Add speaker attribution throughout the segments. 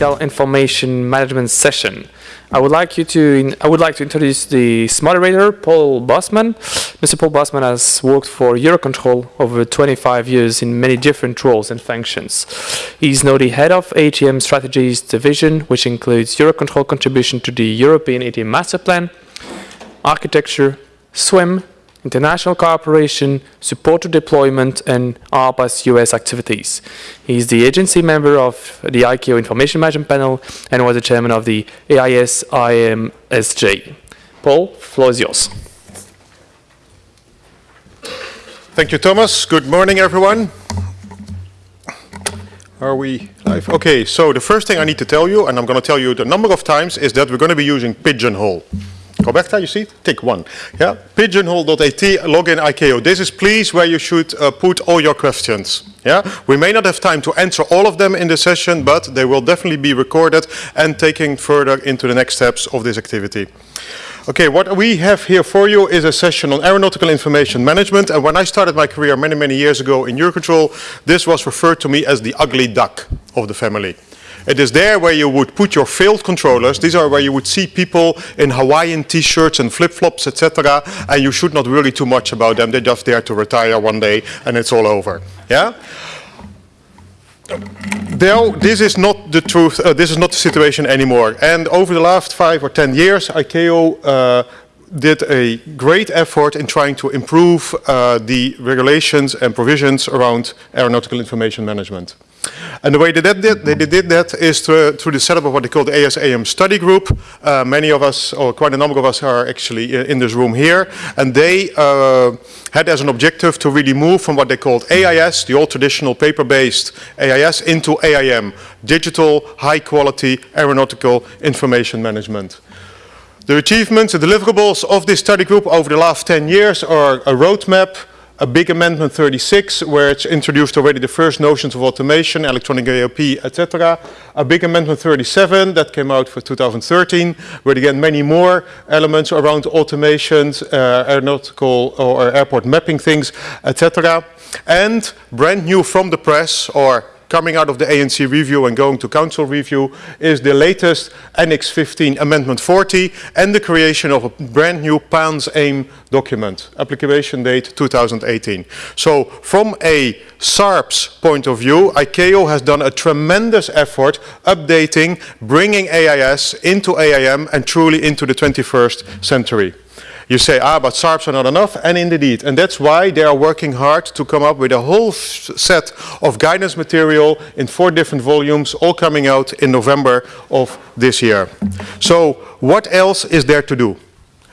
Speaker 1: Information Management session. I would like you to I would like to introduce the moderator, Paul Bosman. Mr. Paul Bosman has worked for Eurocontrol over 25 years in many different roles and functions. He's now the head of ATM Strategies Division, which includes Eurocontrol contribution to the European ATM Master Plan, architecture, SWIM, international cooperation, support to deployment, and ARPA's US activities. He is the agency member of the ICAO Information Management Panel and was the chairman of the AIS IMSJ. Paul, floor is yours.
Speaker 2: Thank you, Thomas. Good morning, everyone. Are we live? Okay, so the first thing I need to tell you, and I'm going to tell you the number of times, is that we're going to be using Pigeonhole. Roberta, you see? Tick one. Yeah, pigeonhole.at, login ICAO. This is please where you should uh, put all your questions. Yeah, we may not have time to answer all of them in the session, but they will definitely be recorded and taken further into the next steps of this activity. Okay, what we have here for you is a session on aeronautical information management. And when I started my career many, many years ago in Eurocontrol, this was referred to me as the ugly duck of the family. It is there where you would put your failed controllers. These are where you would see people in Hawaiian t-shirts and flip-flops, etc. And you should not worry too much about them. They're just there to retire one day and it's all over. Yeah? This is not the truth, uh, this is not the situation anymore. And over the last five or 10 years, ICAO uh, did a great effort in trying to improve uh, the regulations and provisions around aeronautical information management. And the way they did, that, they did that is through, through, the setup of what they call the AIS-AIM study group. Uh, many of us, or quite a number of us are actually in this room here. And they uh, had as an objective to really move from what they called AIS, the old traditional paper-based AIS, into AIM, digital, high-quality aeronautical information management. The achievements, the deliverables of this study group over the last 10 years are a roadmap, a big amendment 36 where it's introduced already the first notions of automation, electronic AIP, etc. A big amendment 37 that came out for 2013 where again many more elements around automations, uh, aeronautical or airport mapping things, etc. And brand new from the press or coming out of the ANC review and going to council review is the latest Annex 15 Amendment 40 and the creation of a brand new PANS AIM document, application date 2018. So from a SARPS point of view, ICAO has done a tremendous effort updating, bringing AIS into AIM and truly into the 21st century. You say, ah, but SARPs are not enough, and indeed. And that's why they are working hard to come up with a whole set of guidance material in four different volumes, all coming out in November of this year. So what else is there to do?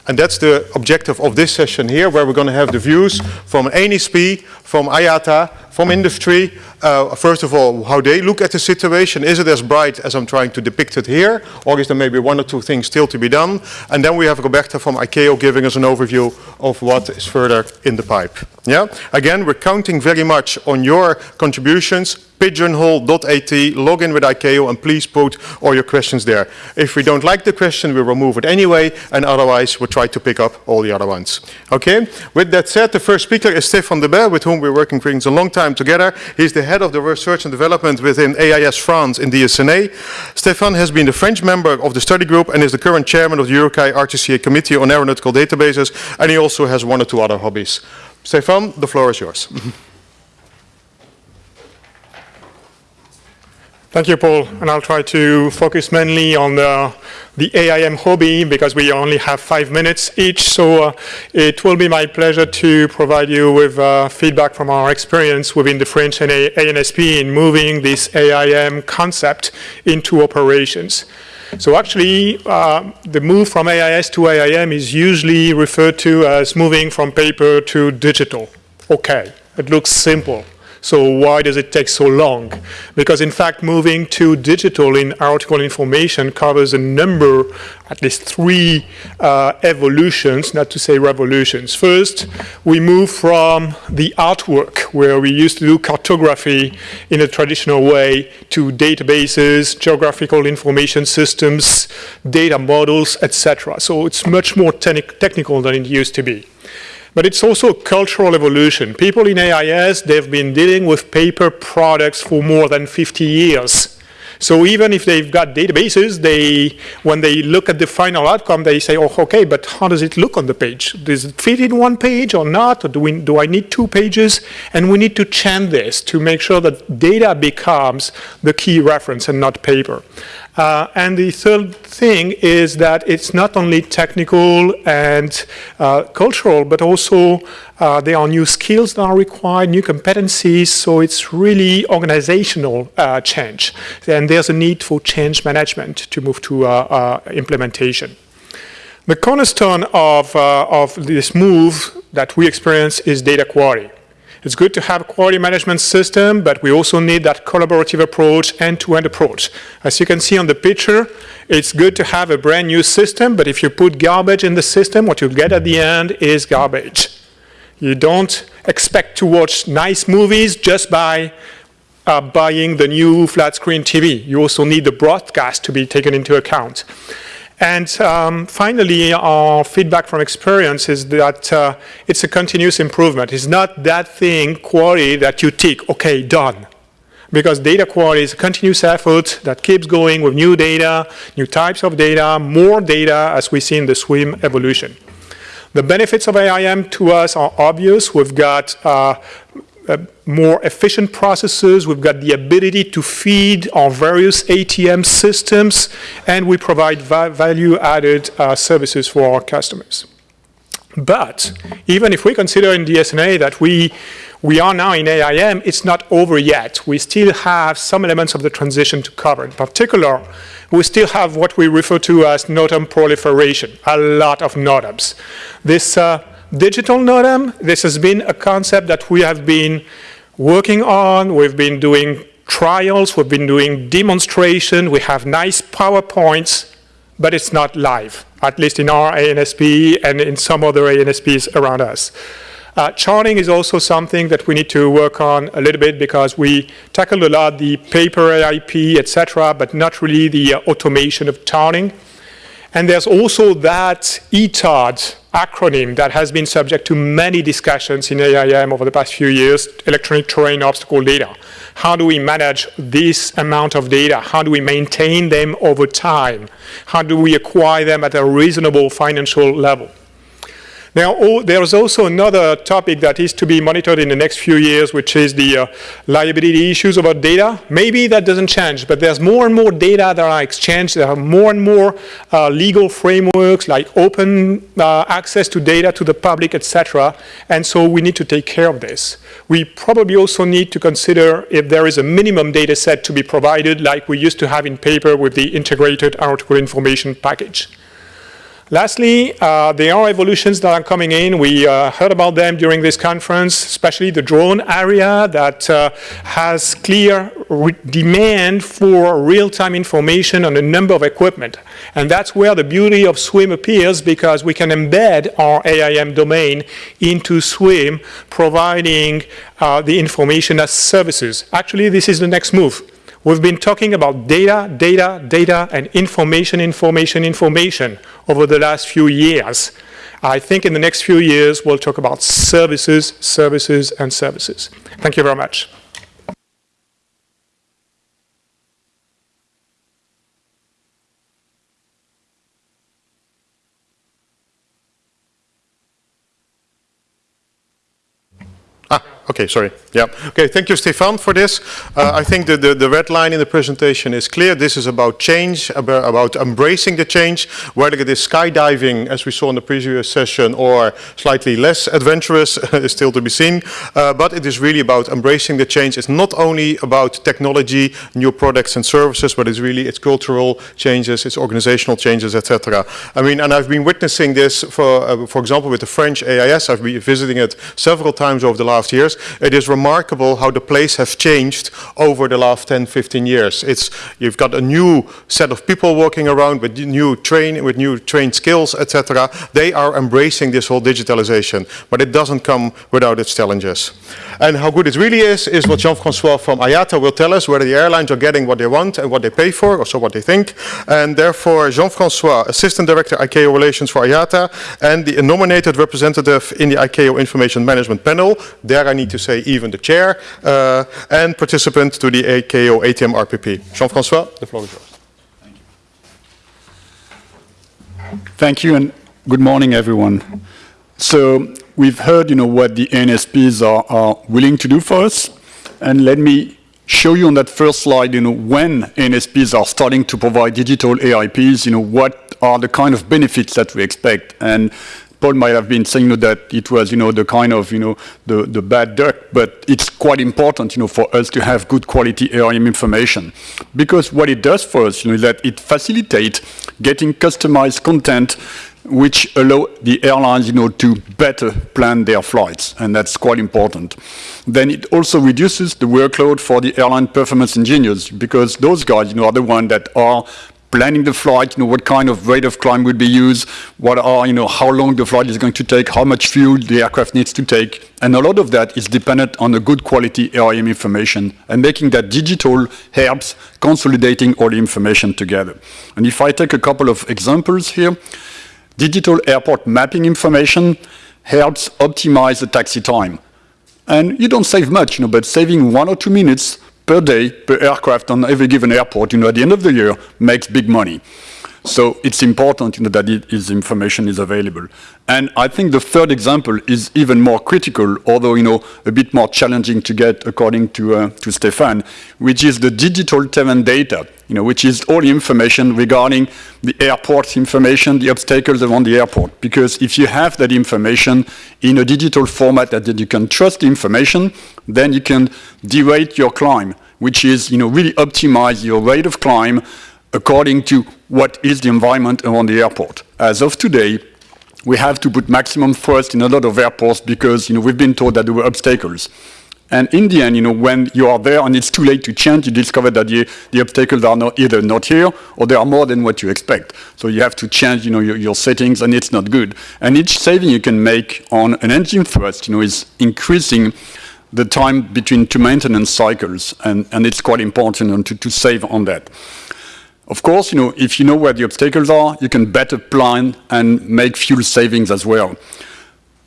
Speaker 2: And that's the objective of this session here, where we're going to have the views from ANSP, from IATA, from industry. Uh, first of all, how they look at the situation. Is it as bright as I'm trying to depict it here? Or is there maybe one or two things still to be done? And then we have Roberta from ICAO giving us an overview of what is further in the pipe. Yeah. Again, we're counting very much on your contributions pigeonhole.at, log in with ICAO and please put all your questions there. If we don't like the question, we remove it anyway and otherwise we'll try to pick up all the other ones. Okay, with that said, the first speaker is Stefan de Debet, with whom we're working for a long time together. He's the head of the research and development within AIS France in DSNA. Stéphane has been the French member of the study group and is the current chairman of the EUROCAE RTCA Committee on Aeronautical Databases and he also has one or two other hobbies. Stéphane, the floor is yours.
Speaker 3: Thank you, Paul. And I'll try to focus mainly on the, the AIM hobby because we only have five minutes each. So uh, it will be my pleasure to provide you with uh, feedback from our experience within the French and ANSP in moving this AIM concept into operations. So actually, uh, the move from AIS to AIM is usually referred to as moving from paper to digital. Okay, it looks simple. So why does it take so long? Because in fact, moving to digital in aeronautical information covers a number, at least three uh, evolutions, not to say revolutions. First, we move from the artwork, where we used to do cartography in a traditional way, to databases, geographical information systems, data models, etc. So it's much more technical than it used to be. But it's also a cultural evolution. People in AIS, they've been dealing with paper products for more than 50 years. So even if they've got databases, they, when they look at the final outcome, they say, oh, okay, but how does it look on the page? Does it fit in one page or not? Or do, we, do I need two pages? And we need to change this to make sure that data becomes the key reference and not paper. Uh, and the third thing is that it's not only technical and uh, cultural, but also uh, there are new skills that are required, new competencies, so it's really organizational uh, change. And there's a need for change management to move to uh, uh, implementation. The cornerstone of, of this move that we experience is data quality. It's good to have a quality management system, but we also need that collaborative approach, end-to-end -end approach. As you can see on the picture, it's good to have a brand new system, but if you put garbage in the system, what you get at the end is garbage. You don't expect to watch nice movies just by uh, buying the new flat screen TV. You also need the broadcast to be taken into account. And um, finally, our feedback from experience is that uh, it's a continuous improvement. It's not that thing, quality, that you tick, okay, done. Because data quality is a continuous effort that keeps going with new data, new types of data, more data, as we see in the SWIM evolution. The benefits of AIM to us are obvious. We've got uh, uh, more efficient processes. We've got the ability to feed our various ATM systems, and we provide va value-added uh, services for our customers. But even if we consider in DSNA that we, we are now in AIM, it's not over yet. We still have some elements of the transition to cover. In particular, we still have what we refer to as NOTAM proliferation, a lot of NOTAMs. This uh, digital NOTAM, this has been a concept that we have been working on. We've been doing trials, we've been doing demonstration, we have nice PowerPoints, but it's not live, at least in our ANSP and in some other ANSPs around us. Uh, charting is also something that we need to work on a little bit because we tackled a lot the paper AIP, etc., but not really the uh, automation of charting. And there's also that ETOD acronym that has been subject to many discussions in AIM over the past few years, electronic terrain obstacle data. How do we manage this amount of data? How do we maintain them over time? How do we acquire them at a reasonable financial level? Now, oh, there's also another topic that is to be monitored in the next few years, which is the uh, liability issues about data. Maybe that doesn't change, but there's more and more data that are exchanged. There are more and more uh, legal frameworks like open uh, access to data to the public, etc. And so we need to take care of this. We probably also need to consider if there is a minimum data set to be provided like we used to have in paper with the integrated aeronautical information package. Lastly, uh, there are evolutions that are coming in. We uh, heard about them during this conference, especially the drone area that uh, has clear demand for real-time information on a number of equipment. And that's where the beauty of SWIM appears because we can embed our AIM domain into SWIM, providing uh, the information as services. Actually, this is the next move. We've been talking about data, data, data, and information, information, information over the last few years. I think in the next few years, we'll talk about services, services, and services. Thank you very much.
Speaker 2: Okay, sorry. Yeah. Okay, thank you, Stefan, for this. Uh, I think the, the, the, red line in the presentation is clear. This is about change, about, embracing the change, whether it is skydiving, as we saw in the previous session, or slightly less adventurous is still to be seen. Uh, but it is really about embracing the change. It's not only about technology, new products and services, but it's really it's cultural changes, it's organizational changes, etc. I mean, and I've been witnessing this, for, uh, for example, with the French AIS. I've been visiting it several times over the last years it is remarkable how the place has changed over the last 10, 15 years. It's, you've got a new set of people walking around with new train, with new trained skills, etc. They are embracing this whole digitalization, but it doesn't come without its challenges. And how good it really is, is what Jean-Francois from IATA will tell us, whether the airlines are getting what they want and what they pay for, or so what they think. And therefore, Jean-Francois, Assistant Director ICAO Relations for IATA, and the nominated representative in the ICAO Information Management Panel, there I need to say even the chair, uh, and participant to the ICAO ATM RPP. Jean-Francois, the floor is yours.
Speaker 4: Thank you and good morning, everyone. So we've heard, you know, what the NSPs are, are willing to do for us. And let me show you on that first slide, you know, when NSPs are starting to provide digital AIPs, you know, what are the kind of benefits that we expect. And Paul might have been saying you know, that it was, you know, the kind of, you know, the, the bad duck, but it's quite important, you know, for us to have good quality AIM information. Because what it does for us, you know, is that it facilitates getting customized content which allow the airlines, you know, to better plan their flights, and that's quite important. Then it also reduces the workload for the airline performance engineers, because those guys, you know, are the ones that are planning the flight, you know, what kind of rate of climb would be used, what are, you know, how long the flight is going to take, how much fuel the aircraft needs to take. And a lot of that is dependent on a good quality AIM information and making that digital helps consolidating all the information together. And if I take a couple of examples here, digital airport mapping information helps optimize the taxi time. And you don't save much, you know, but saving one or two minutes per day per aircraft on every given airport, you know, at the end of the year makes big money. So it's important you know, that it, this information is available. And I think the third example is even more critical, although you know, a bit more challenging to get according to, uh, to Stefan, which is the digital terrain data, you know, which is all information regarding the airport information, the obstacles around the airport. Because if you have that information in a digital format that you can trust the information, then you can derate your climb, which is you know, really optimize your rate of climb according to what is the environment around the airport. As of today, we have to put maximum thrust in a lot of airports because you know, we've been told that there were obstacles. And in the end, you know, when you are there and it's too late to change, you discover that the, the obstacles are not either not here or they are more than what you expect. So you have to change, you know, your, your settings and it's not good. And each saving you can make on an engine thrust, you know, is increasing the time between two maintenance cycles. And, and it's quite important to, to save on that. Of course, you know, if you know where the obstacles are, you can better plan and make fuel savings as well.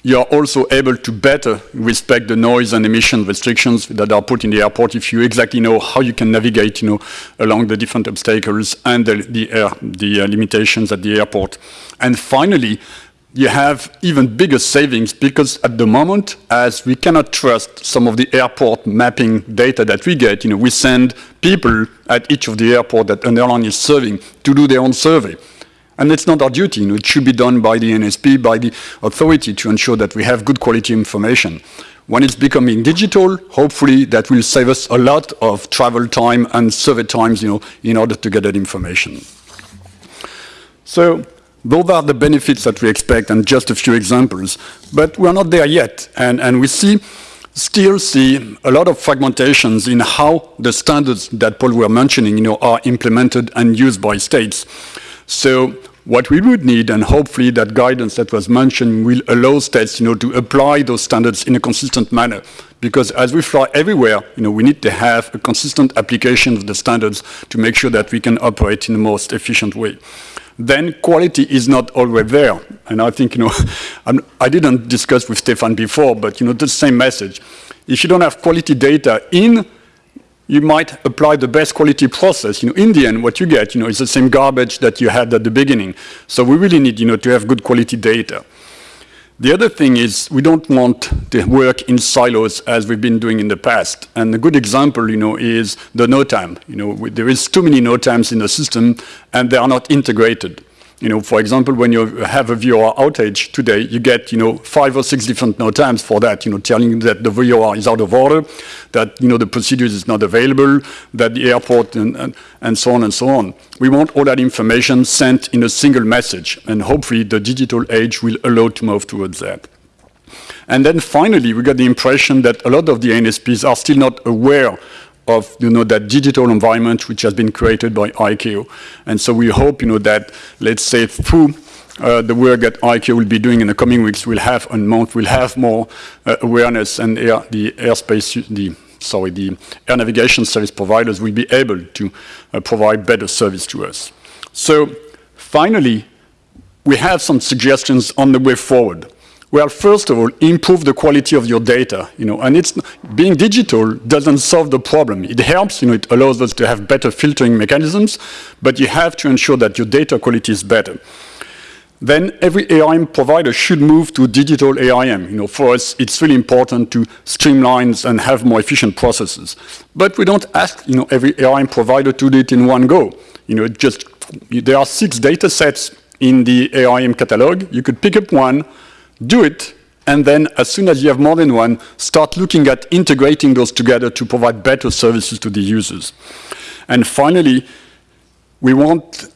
Speaker 4: You are also able to better respect the noise and emission restrictions that are put in the airport if you exactly know how you can navigate, you know, along the different obstacles and the, the, air, the uh, limitations at the airport. And finally, you have even bigger savings because at the moment, as we cannot trust some of the airport mapping data that we get, you know, we send people at each of the airport that an airline is serving to do their own survey. And it's not our duty. It should be done by the NSP, by the authority to ensure that we have good quality information. When it's becoming digital, hopefully that will save us a lot of travel time and survey times, you know, in order to get that information. So those are the benefits that we expect and just a few examples. But we're not there yet. And, and we see, still see a lot of fragmentations in how the standards that Paul were mentioning you know, are implemented and used by states. So what we would need, and hopefully that guidance that was mentioned will allow states you know, to apply those standards in a consistent manner. Because as we fly everywhere, you know, we need to have a consistent application of the standards to make sure that we can operate in the most efficient way then quality is not always there. And I think, you know, I'm, I did not discuss with Stefan before, but, you know, the same message. If you don't have quality data in, you might apply the best quality process. You know, in the end, what you get, you know, is the same garbage that you had at the beginning. So we really need, you know, to have good quality data. The other thing is we don't want to work in silos as we've been doing in the past. And a good example, you know, is the NOTAM. You know, there is too many NOTAMs in the system and they are not integrated. You know, for example, when you have a VOR outage today, you get, you know, five or six different NOTAMs for that, you know, telling you that the VOR is out of order, that, you know, the procedure is not available, that the airport, and, and, and so on and so on. We want all that information sent in a single message, and hopefully the digital age will allow to move towards that. And then finally, we got the impression that a lot of the NSPs are still not aware of you know that digital environment which has been created by ICAO. And so we hope you know that let's say through uh, the work that ICAO will be doing in the coming weeks will have and month will have more uh, awareness and air, the airspace, the sorry, the air navigation service providers will be able to uh, provide better service to us. So finally, we have some suggestions on the way forward. Well, first of all, improve the quality of your data, you know, and it's, being digital doesn't solve the problem. It helps, you know, it allows us to have better filtering mechanisms, but you have to ensure that your data quality is better. Then every AIM provider should move to digital AIM. You know, for us, it's really important to streamline and have more efficient processes. But we don't ask, you know, every AIM provider to do it in one go. You know, just, there are six data sets in the AIM catalog. You could pick up one, do it, and then as soon as you have more than one, start looking at integrating those together to provide better services to the users. And finally, we want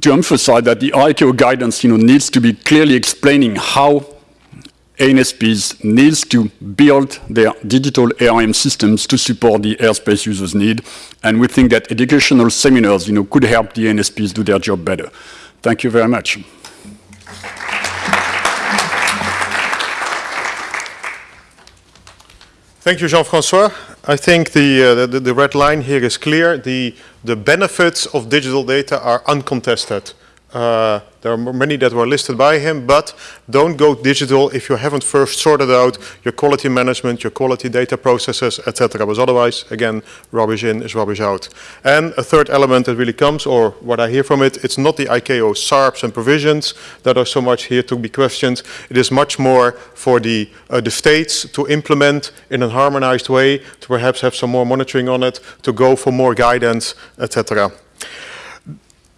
Speaker 4: to emphasize that the ICAO guidance you know, needs to be clearly explaining how ANSPs needs to build their digital AIM systems to support the airspace users' need. And we think that educational seminars you know, could help the ANSPs do their job better. Thank you very much.
Speaker 2: Thank you, Jean-François. I think the, uh, the, the, red line here is clear. The, the benefits of digital data are uncontested. Uh, there are many that were listed by him, but don't go digital if you haven't first sorted out your quality management, your quality data processes, etc. Because otherwise, again, rubbish in is rubbish out. And a third element that really comes, or what I hear from it, it's not the ICAO SARPs and provisions that are so much here to be questioned. It is much more for the, uh, the states to implement in a harmonized way, to perhaps have some more monitoring on it, to go for more guidance, etc.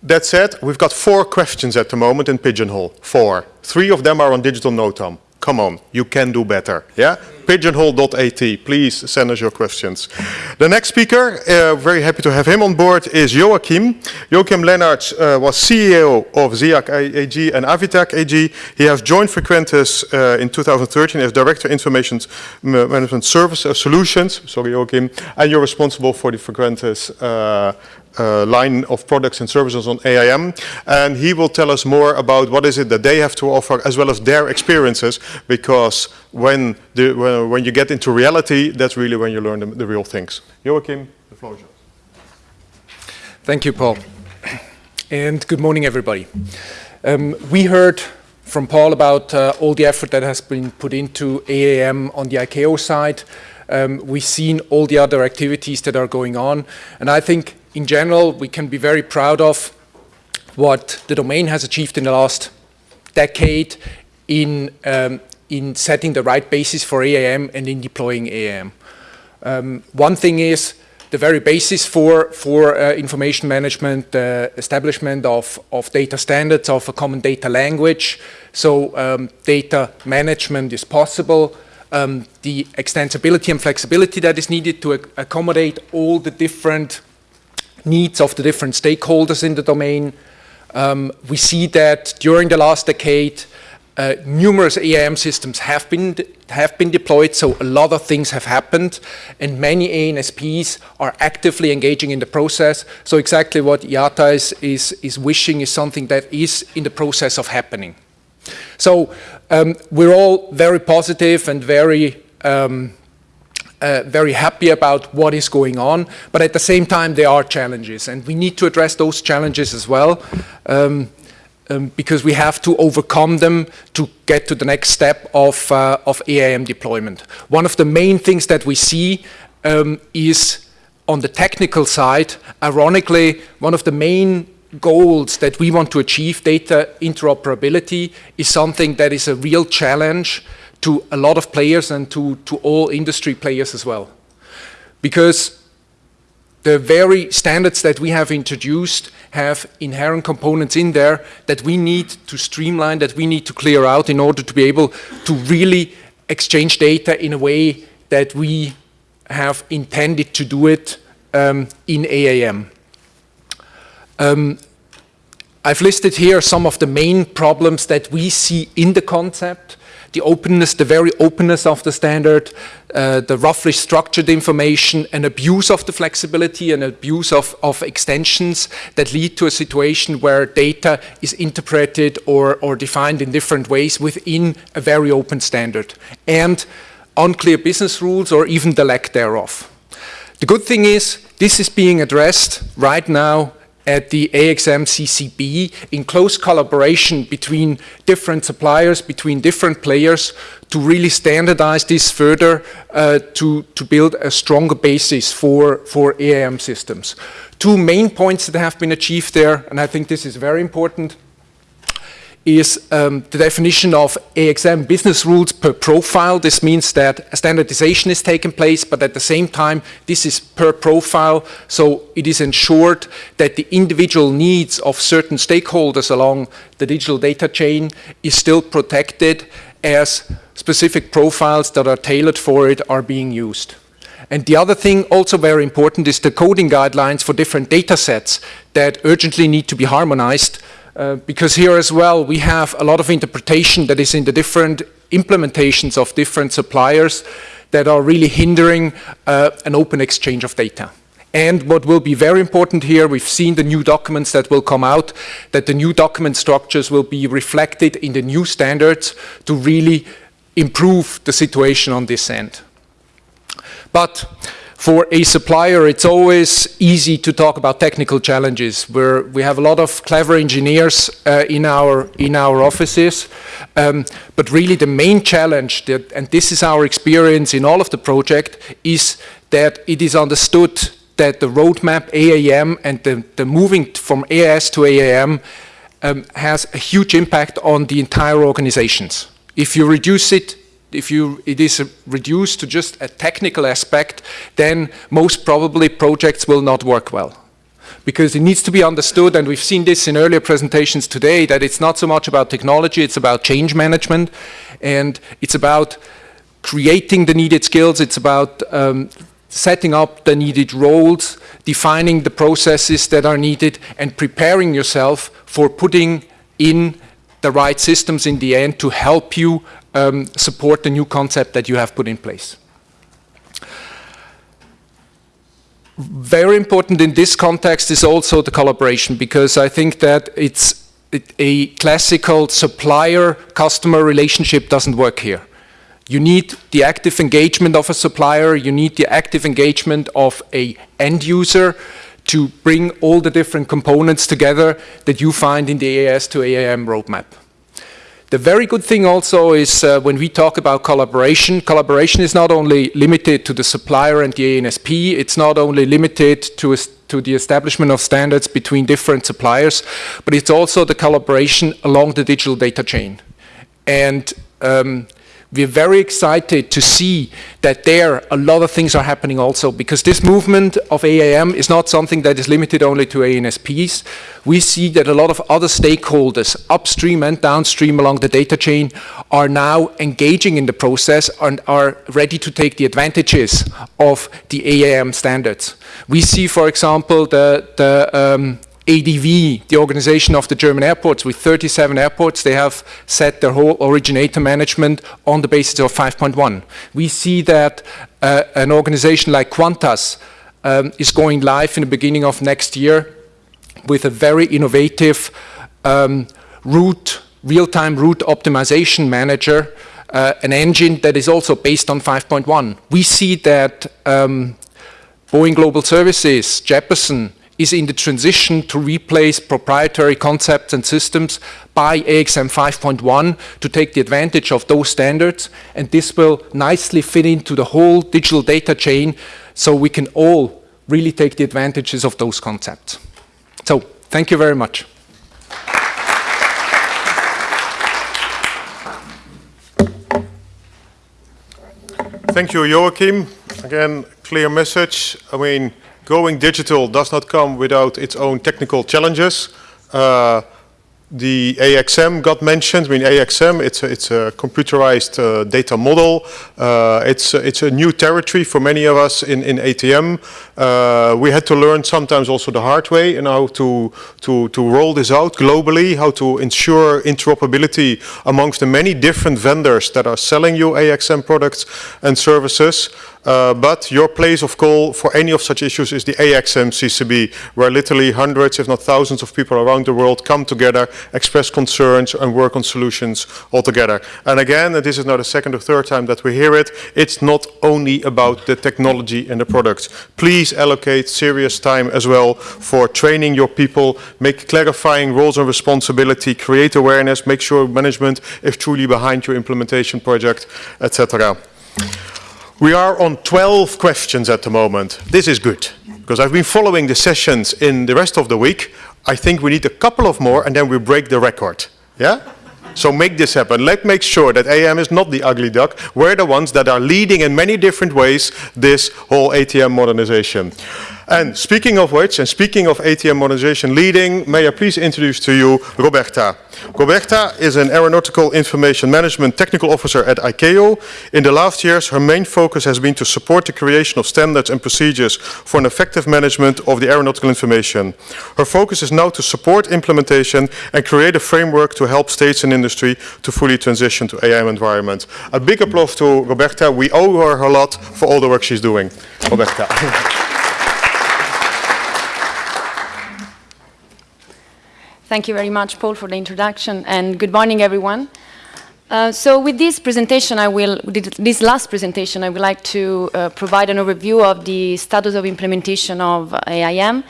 Speaker 2: That said, we've got four questions at the moment in Pigeonhole. Four. Three of them are on digital NOTAM. Come on, you can do better. Yeah? Pigeonhole.at. Please send us your questions. The next speaker, uh, very happy to have him on board, is Joachim. Joachim Lennartz uh, was CEO of ZIAC AG and Avitech AG. He has joined Frequentis uh, in 2013 as Director Information Management Service uh, Solutions. Sorry, Joachim. And you're responsible for the Frequentis uh, line of products and services on AIM and he will tell us more about what is it that they have to offer as well as their experiences because when, the, when, when you get into reality that's really when you learn the, the real things. Joachim, the floor is yours.
Speaker 5: Thank you Paul and good morning everybody. Um, we heard from Paul about uh, all the effort that has been put into AIM on the ICAO side. Um, we've seen all the other activities that are going on and I think in general, we can be very proud of what the domain has achieved in the last decade in, um, in setting the right basis for AIM and in deploying AIM. Um, one thing is the very basis for, for uh, information management, uh, establishment of, of data standards, of a common data language. So um, data management is possible. Um, the extensibility and flexibility that is needed to ac accommodate all the different needs of the different stakeholders in the domain. Um, we see that during the last decade, uh, numerous AIM systems have been have been deployed, so a lot of things have happened, and many ANSPs are actively engaging in the process. So exactly what IATA is, is, is wishing is something that is in the process of happening. So um, we're all very positive and very um, uh, very happy about what is going on, but at the same time there are challenges and we need to address those challenges as well um, um, because we have to overcome them to get to the next step of, uh, of AIM deployment. One of the main things that we see um, is on the technical side, ironically, one of the main goals that we want to achieve, data interoperability, is something that is a real challenge to a lot of players and to, to all industry players as well. Because the very standards that we have introduced have inherent components in there that we need to streamline, that we need to clear out in order to be able to really exchange data in a way that we have intended to do it um, in AIM. Um, I've listed here some of the main problems that we see in the concept the openness, the very openness of the standard, uh, the roughly structured information, an abuse of the flexibility, an abuse of, of extensions that lead to a situation where data is interpreted or, or defined in different ways within a very open standard, and unclear business rules or even the lack thereof. The good thing is this is being addressed right now at the AIXM CCB in close collaboration between different suppliers, between different players to really standardize this further uh, to, to build a stronger basis for, for AIM systems. Two main points that have been achieved there, and I think this is very important is um, the definition of AIXM business rules per profile. This means that a standardization is taking place, but at the same time, this is per profile, so it is ensured that the individual needs of certain stakeholders along the digital data chain is still protected as specific profiles that are tailored for it are being used. And the other thing also very important is the coding guidelines for different data sets that urgently need to be harmonized uh, because here as well we have a lot of interpretation that is in the different implementations of different suppliers that are really hindering uh, an open exchange of data. And what will be very important here, we've seen the new documents that will come out, that the new document structures will be reflected in the new standards to really improve the situation on this end. But for a supplier, it's always easy to talk about technical challenges. Where we have a lot of clever engineers uh, in our in our offices, um, but really the main challenge, that, and this is our experience in all of the project, is that it is understood that the roadmap AIM and the, the moving from AIS to AIM um, has a huge impact on the entire organizations. If you reduce it if you, it is reduced to just a technical aspect, then most probably projects will not work well. Because it needs to be understood, and we've seen this in earlier presentations today, that it's not so much about technology, it's about change management, and it's about creating the needed skills, it's about um, setting up the needed roles, defining the processes that are needed, and preparing yourself for putting in the right systems in the end to help you um, support the new concept that you have put in place. Very important in this context is also the collaboration because I think that it's it, a classical supplier-customer relationship doesn't work here. You need the active engagement of a supplier, you need the active engagement of a end user to bring all the different components together that you find in the AIS to AIM roadmap. The very good thing also is uh, when we talk about collaboration, collaboration is not only limited to the supplier and the ANSP, it's not only limited to, to the establishment of standards between different suppliers, but it's also the collaboration along the digital data chain. And um, we're very excited to see that there a lot of things are happening also because this movement of AIM is not something that is limited only to ANSPs. We see that a lot of other stakeholders upstream and downstream along the data chain are now engaging in the process and are ready to take the advantages of the AIM standards. We see, for example, the, the um, ADV, the organization of the German airports, with 37 airports, they have set their whole originator management on the basis of 5.1. We see that uh, an organization like Qantas um, is going live in the beginning of next year with a very innovative um, route, real-time route optimization manager, uh, an engine that is also based on 5.1. We see that um, Boeing Global Services, Jeppesen, is in the transition to replace proprietary concepts and systems by AIXM 5.1 to take the advantage of those standards. And this will nicely fit into the whole digital data chain so we can all really take the advantages of those concepts. So thank you very much.
Speaker 2: Thank you, Joachim. Again, clear message. I mean, going digital does not come without its own technical challenges. Uh, the AIXM got mentioned. I mean, AIXM, it's a, it's a computerized uh, data model. Uh, it's, it's a new territory for many of us in, in ATM. Uh, we had to learn sometimes also the hard way and how to, to, to roll this out globally, how to ensure interoperability amongst the many different vendors that are selling you AIXM products and services. Uh, but your place of call for any of such issues is the AIXM CCB, where literally hundreds, if not thousands of people around the world come together, express concerns and work on solutions all together. And again, and this is now the second or third time that we hear it, it's not only about the technology and the products. Please allocate serious time as well for training your people, make clarifying roles and responsibility, create awareness, make sure management is truly behind your implementation project, etc. We are on 12 questions at the moment. This is good, because I've been following the sessions in the rest of the week. I think we need a couple of more and then we break the record. Yeah? So make this happen. Let's make sure that AM is not the ugly duck. We're the ones that are leading in many different ways this whole ATM modernization. And speaking of which, and speaking of ATM modernization leading, may I please introduce to you Roberta. Roberta is an aeronautical information management technical officer at ICAO. In the last years, her main focus has been to support the creation of standards and procedures for an effective management of the aeronautical information. Her focus is now to support implementation and create a framework to help states and industry to fully transition to AM environment. A big applause to Roberta. We owe her a lot for all the work she's doing. Roberta.
Speaker 6: Thank you very much, Paul, for the introduction, and good morning, everyone. Uh, so with this presentation, I will, this last presentation, I would like to uh, provide an overview of the status of implementation of AIM,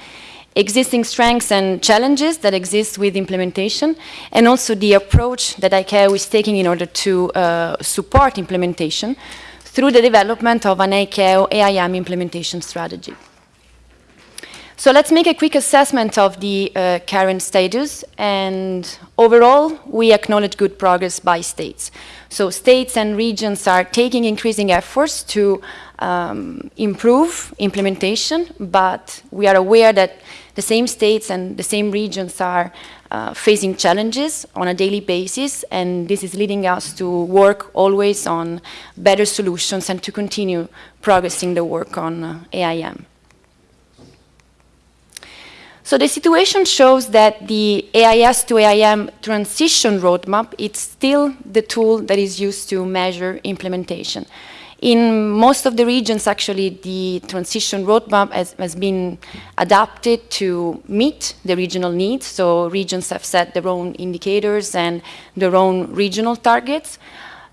Speaker 6: existing strengths and challenges that exist with implementation, and also the approach that ICAO is taking in order to uh, support implementation through the development of an ICAO AIM implementation strategy. So let's make a quick assessment of the uh, current status. And overall, we acknowledge good progress by states. So states and regions are taking increasing efforts to um, improve implementation, but we are aware that the same states and the same regions are uh, facing challenges on a daily basis, and this is leading us to work always on better solutions and to continue progressing the work on uh, AIM. So the situation shows that the AIS to AIM transition roadmap, it's still the tool that is used to measure implementation. In most of the regions, actually, the transition roadmap has, has, been adapted to meet the regional needs. So regions have set their own indicators and their own regional targets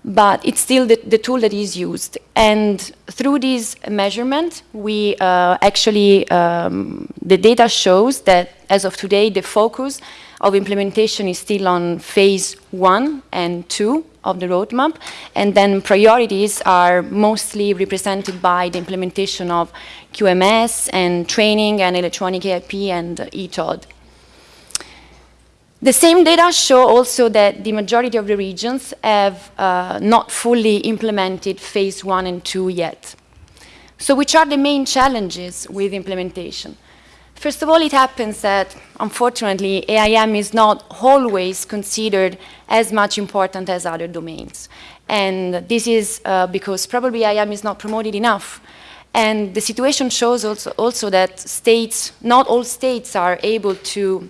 Speaker 6: but it's still the, the, tool that is used. And through this measurement, we uh, actually, um, the data shows that as of today, the focus of implementation is still on phase one and two of the roadmap, and then priorities are mostly represented by the implementation of QMS and training and electronic AIP and ETOD. The same data show also that the majority of the regions have uh, not fully implemented phase one and two yet. So which are the main challenges with implementation? First of all, it happens that, unfortunately, AIM is not always considered as much important as other domains. And this is uh, because probably AIM is not promoted enough. And the situation shows also, also that states, not all states are able to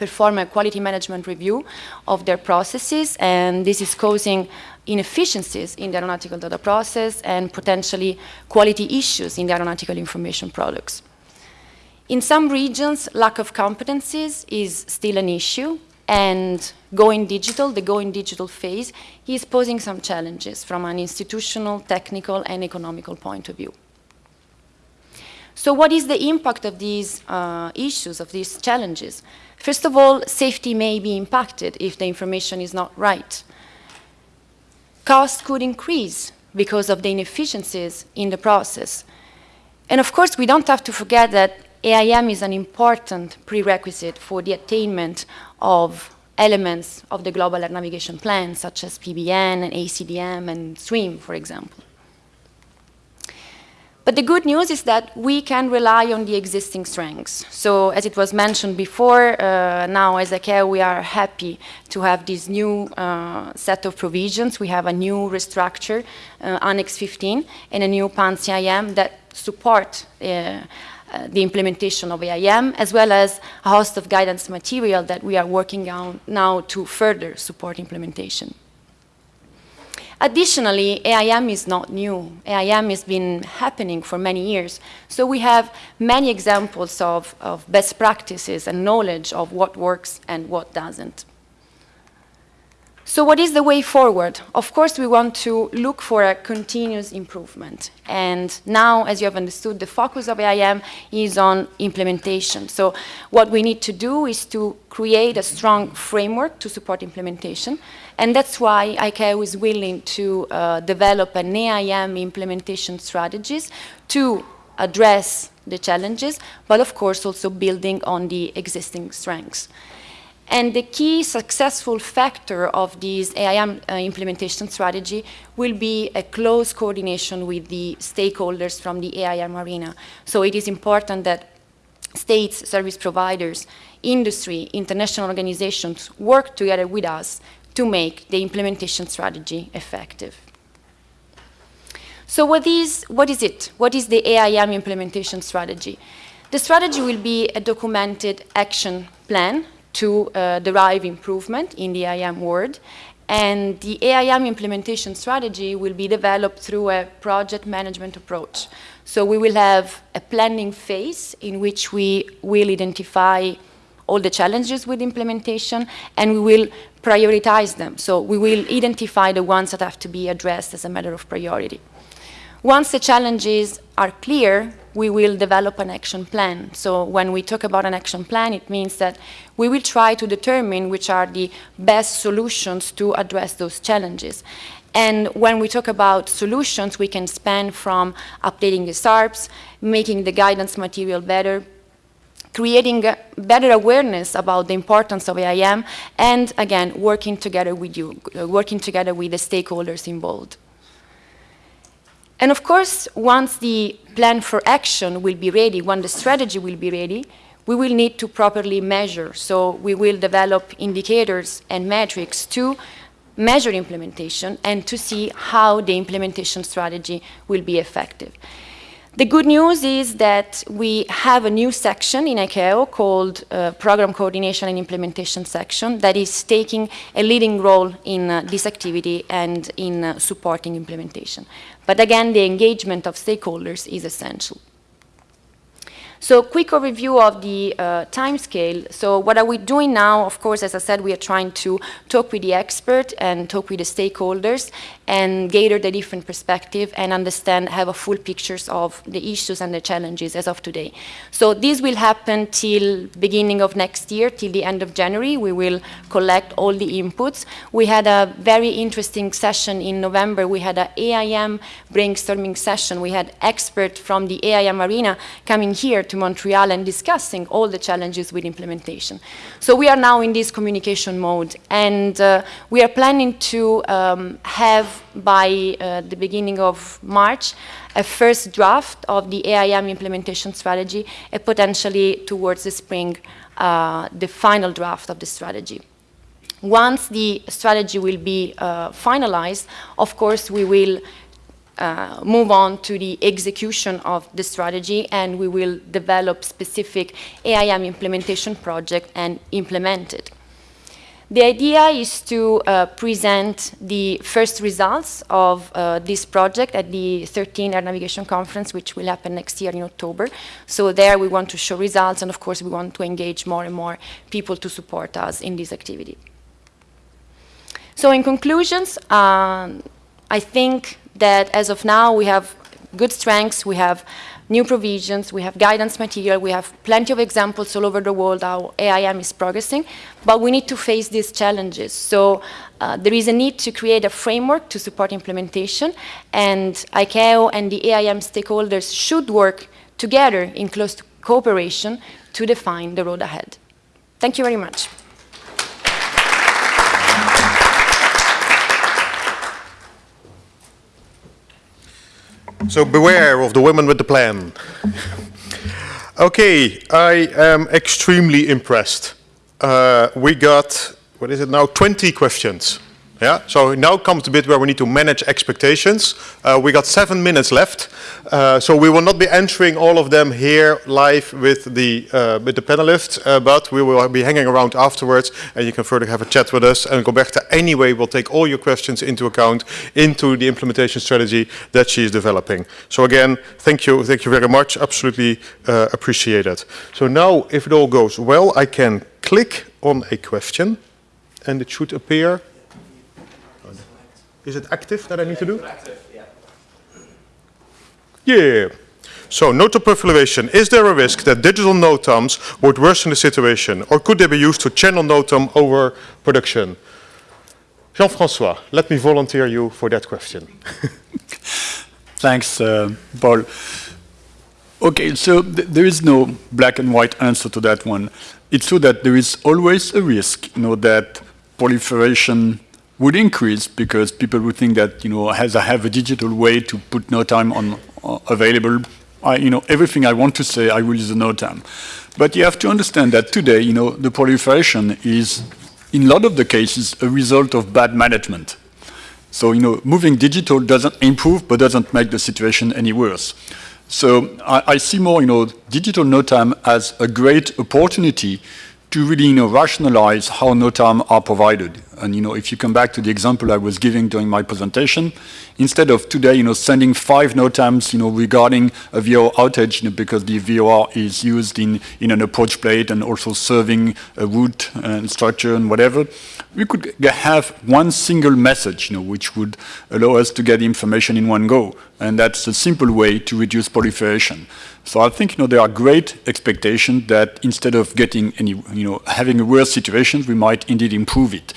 Speaker 6: perform a quality management review of their processes, and this is causing inefficiencies in the aeronautical data process and potentially quality issues in the aeronautical information products. In some regions, lack of competencies is still an issue, and going digital, the going digital phase, is posing some challenges from an institutional, technical, and economical point of view. So what is the impact of these uh, issues, of these challenges? First of all, safety may be impacted if the information is not right. Costs could increase because of the inefficiencies in the process. And of course, we don't have to forget that AIM is an important prerequisite for the attainment of elements of the Global Air Navigation Plan, such as PBN and ACDM and SWIM, for example. But the good news is that we can rely on the existing strengths. So as it was mentioned before, uh, now as ICAO we are happy to have this new uh, set of provisions. We have a new restructure, uh, Annex 15, and a new PANS-AIM that support uh, uh, the implementation of AIM, as well as a host of guidance material that we are working on now to further support implementation. Additionally, AIM is not new. AIM has been happening for many years. So we have many examples of, of best practices and knowledge of what works and what doesn't. So what is the way forward? Of course, we want to look for a continuous improvement. And now, as you have understood, the focus of AIM is on implementation. So what we need to do is to create a strong framework to support implementation. And that's why ICAO is willing to uh, develop an AIM implementation strategies to address the challenges, but of course also building on the existing strengths. And the key successful factor of this AIM uh, implementation strategy will be a close coordination with the stakeholders from the AIM arena. So it is important that states, service providers, industry, international organizations work together with us to make the implementation strategy effective. So what is, what is it? What is the AIM implementation strategy? The strategy will be a documented action plan to uh, derive improvement in the AIM world. And the AIM implementation strategy will be developed through a project management approach. So we will have a planning phase in which we will identify all the challenges with implementation and we will prioritize them. So we will identify the ones that have to be addressed as a matter of priority. Once the challenges are clear, we will develop an action plan. So when we talk about an action plan, it means that we will try to determine which are the best solutions to address those challenges. And when we talk about solutions, we can span from updating the SARPs, making the guidance material better, creating better awareness about the importance of AIM, and again, working together with you, working together with the stakeholders involved. And of course, once the plan for action will be ready, when the strategy will be ready, we will need to properly measure. So we will develop indicators and metrics to measure implementation and to see how the implementation strategy will be effective. The good news is that we have a new section in ICAO called uh, Program Coordination and Implementation Section that is taking a leading role in uh, this activity and in uh, supporting implementation. But again, the engagement of stakeholders is essential. So quick overview of the uh, time scale. So what are we doing now? Of course, as I said, we are trying to talk with the expert and talk with the stakeholders and gather the different perspective and understand, have a full pictures of the issues and the challenges as of today. So this will happen till beginning of next year, till the end of January. We will collect all the inputs. We had a very interesting session in November. We had an AIM brainstorming session. We had experts from the AIM arena coming here to Montreal and discussing all the challenges with implementation. So we are now in this communication mode and uh, we are planning to um, have by uh, the beginning of March a first draft of the AIM implementation strategy and potentially towards the spring uh, the final draft of the strategy. Once the strategy will be uh, finalized, of course, we will uh, move on to the execution of the strategy and we will develop specific AIM implementation project and implement it. The idea is to uh, present the first results of uh, this project at the 13th Air Navigation Conference, which will happen next year in October. So there we want to show results, and of course we want to engage more and more people to support us in this activity. So in conclusions, um, I think that as of now we have good strengths, we have new provisions, we have guidance material, we have plenty of examples all over the world how AIM is progressing, but we need to face these challenges. So uh, there is a need to create a framework to support implementation, and ICAO and the AIM stakeholders should work together in close cooperation to define the road ahead. Thank you very much.
Speaker 2: So beware of the women with the plan. Okay, I am extremely impressed. Uh, we got, what is it now, 20 questions. Yeah, so now comes the bit where we need to manage expectations. Uh, we got seven minutes left, uh, so we will not be answering all of them here live with the uh, with the panelists, uh, but we will be hanging around afterwards, and you can further have a chat with us. And Roberta, anyway, will take all your questions into account into the implementation strategy that she is developing. So again, thank you, thank you very much. Absolutely uh, appreciate it. So now, if it all goes well, I can click on a question, and it should appear. Is it active that I need to do? Active, yeah. Yeah. So, node proliferation. Is there a risk that digital NOTAMs would worsen the situation, or could they be used to channel NOTAM over production? Jean-François, let me volunteer you for that question.
Speaker 4: Thanks, uh, Paul. Okay, so th there is no black and white answer to that one. It's true that there is always a risk, you know, that proliferation would increase because people would think that, you know, as I have a digital way to put NOTAM on uh, available, I, you know, everything I want to say, I will use NOTAM. But you have to understand that today, you know, the proliferation is, in a lot of the cases, a result of bad management. So, you know, moving digital doesn't improve, but doesn't make the situation any worse. So I, I see more, you know, digital NOTAM as a great opportunity to really you know, rationalize how NOTAM are provided. And you know, if you come back to the example I was giving during my presentation, instead of today you know, sending five NOTAMs you know, regarding a VOR outage you know, because the VOR is used in, in an approach plate and also serving a route and uh, structure and whatever, we could have one single message you know, which would allow us to get information in one go. And that's a simple way to reduce proliferation. So I think you know there are great expectations that instead of getting any you know having a worse situation, we might indeed improve it.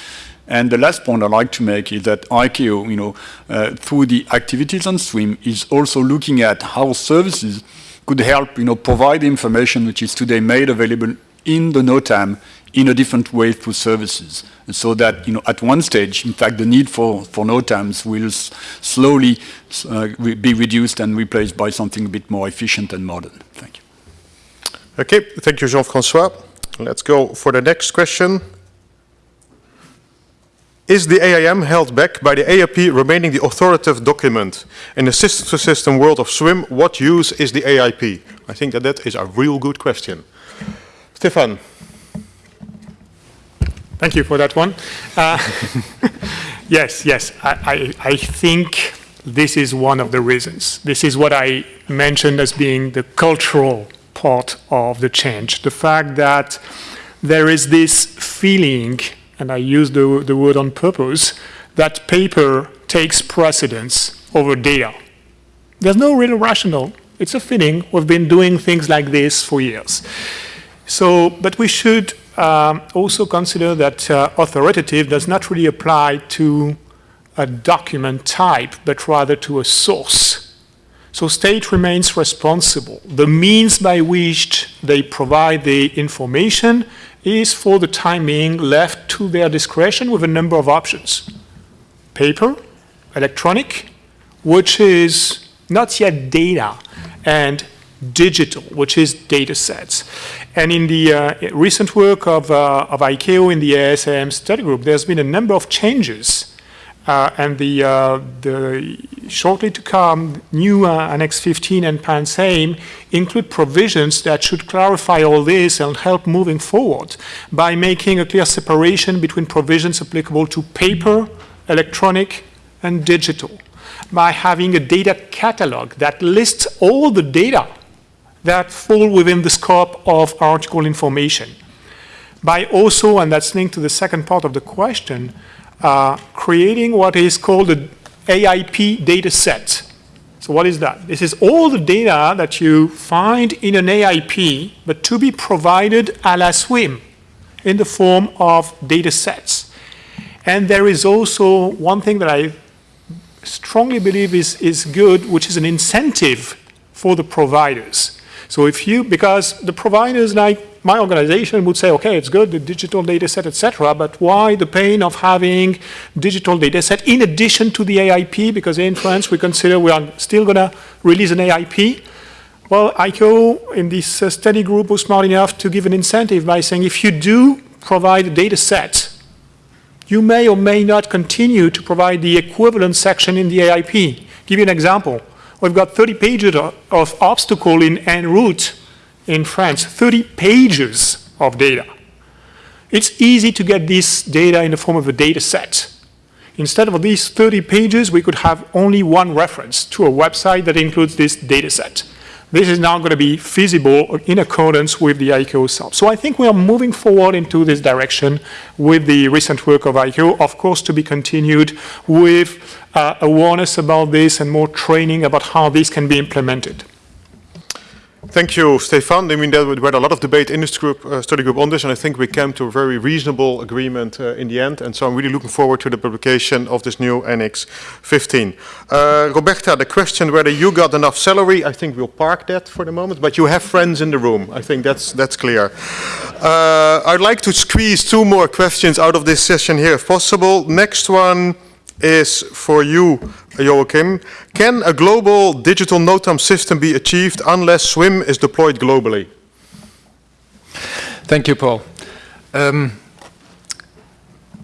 Speaker 4: And the last point I'd like to make is that ICAO, you know, uh, through the activities on SWIM, is also looking at how services could help, you know, provide information which is today made available in the NOTAM in a different way through services. so that, you know, at one stage, in fact, the need for, for NOTAMs will slowly uh, be reduced and replaced by something a bit more efficient and modern. Thank you.
Speaker 2: Okay, thank you, Jean-François. Let's go for the next question. Is the AIM held back by the AIP remaining the authoritative document? In the system-to-system -system world of SWIM, what use is the AIP? I think that that is a real good question. Stefan.
Speaker 3: Thank you for that one. Uh, yes, yes, I, I, I, think this is one of the reasons. This is what I mentioned as being the cultural part of the change. The fact that there is this feeling, and I use the, the word on purpose, that paper takes precedence over data. There's no real rational. It's a feeling. We've been doing things like this for years. So, but we should um, also consider that uh, authoritative does not really apply to a document type, but rather to a source. So state remains responsible. The means by which they provide the information is for the time being left to their discretion with a number of options. Paper, electronic, which is not yet data, and digital, which is data sets. And in the uh, recent work of, uh, of ICAO in the AIS-AIM study group, there's been a number of changes. Uh, and the, uh, the shortly to come new uh, Annex 15 and PANSAIM include provisions that should clarify all this and help moving forward by making a clear separation between provisions applicable to paper, electronic, and digital by having a data catalog that lists all the data that fall within the scope of article information. By also, and that's linked to the second part of the question, uh, creating what is called the AIP data set. So what is that? This is all the data that you find in an AIP, but to be provided a la SWIM in the form of data sets. And there is also one thing that I strongly believe is, is good, which is an incentive for the providers. So if you, because the providers like my organization would say, okay, it's good, the digital data set, etc., but why the pain of having digital data set in addition to the AIP? Because in France, we consider we are still going to release an AIP. Well, ICAO in this uh, study group was smart enough to give an incentive by saying if you do provide a data set, you may or may not continue to provide the equivalent section in the AIP. Give you an example. We've got 30 pages of, obstacle in en route in France, 30 pages of data. It's easy to get this data in the form of a data set. Instead of these 30 pages, we could have only one reference to a website that includes this data set. This is now going to be feasible in accordance with the ICAO SOP. So I think we are moving forward into this direction with the recent work of ICAO, of course to be continued with uh, awareness about this and more training about how this can be implemented.
Speaker 2: Thank you, Stefan. I mean, there was a lot of debate in this group, uh, study group on this, and I think we came to a very reasonable agreement uh, in the end. And so I'm really looking forward to the publication of this new Annex 15. Uh, Roberta, the question whether you got enough salary, I think we'll park that for the moment, but you have friends in the room. I think that's, that's clear. Uh, I'd like to squeeze two more questions out of this session here if possible. Next one is for you, Joachim. Can a global digital NOTAM system be achieved unless SWIM is deployed globally?
Speaker 5: Thank you, Paul. Um,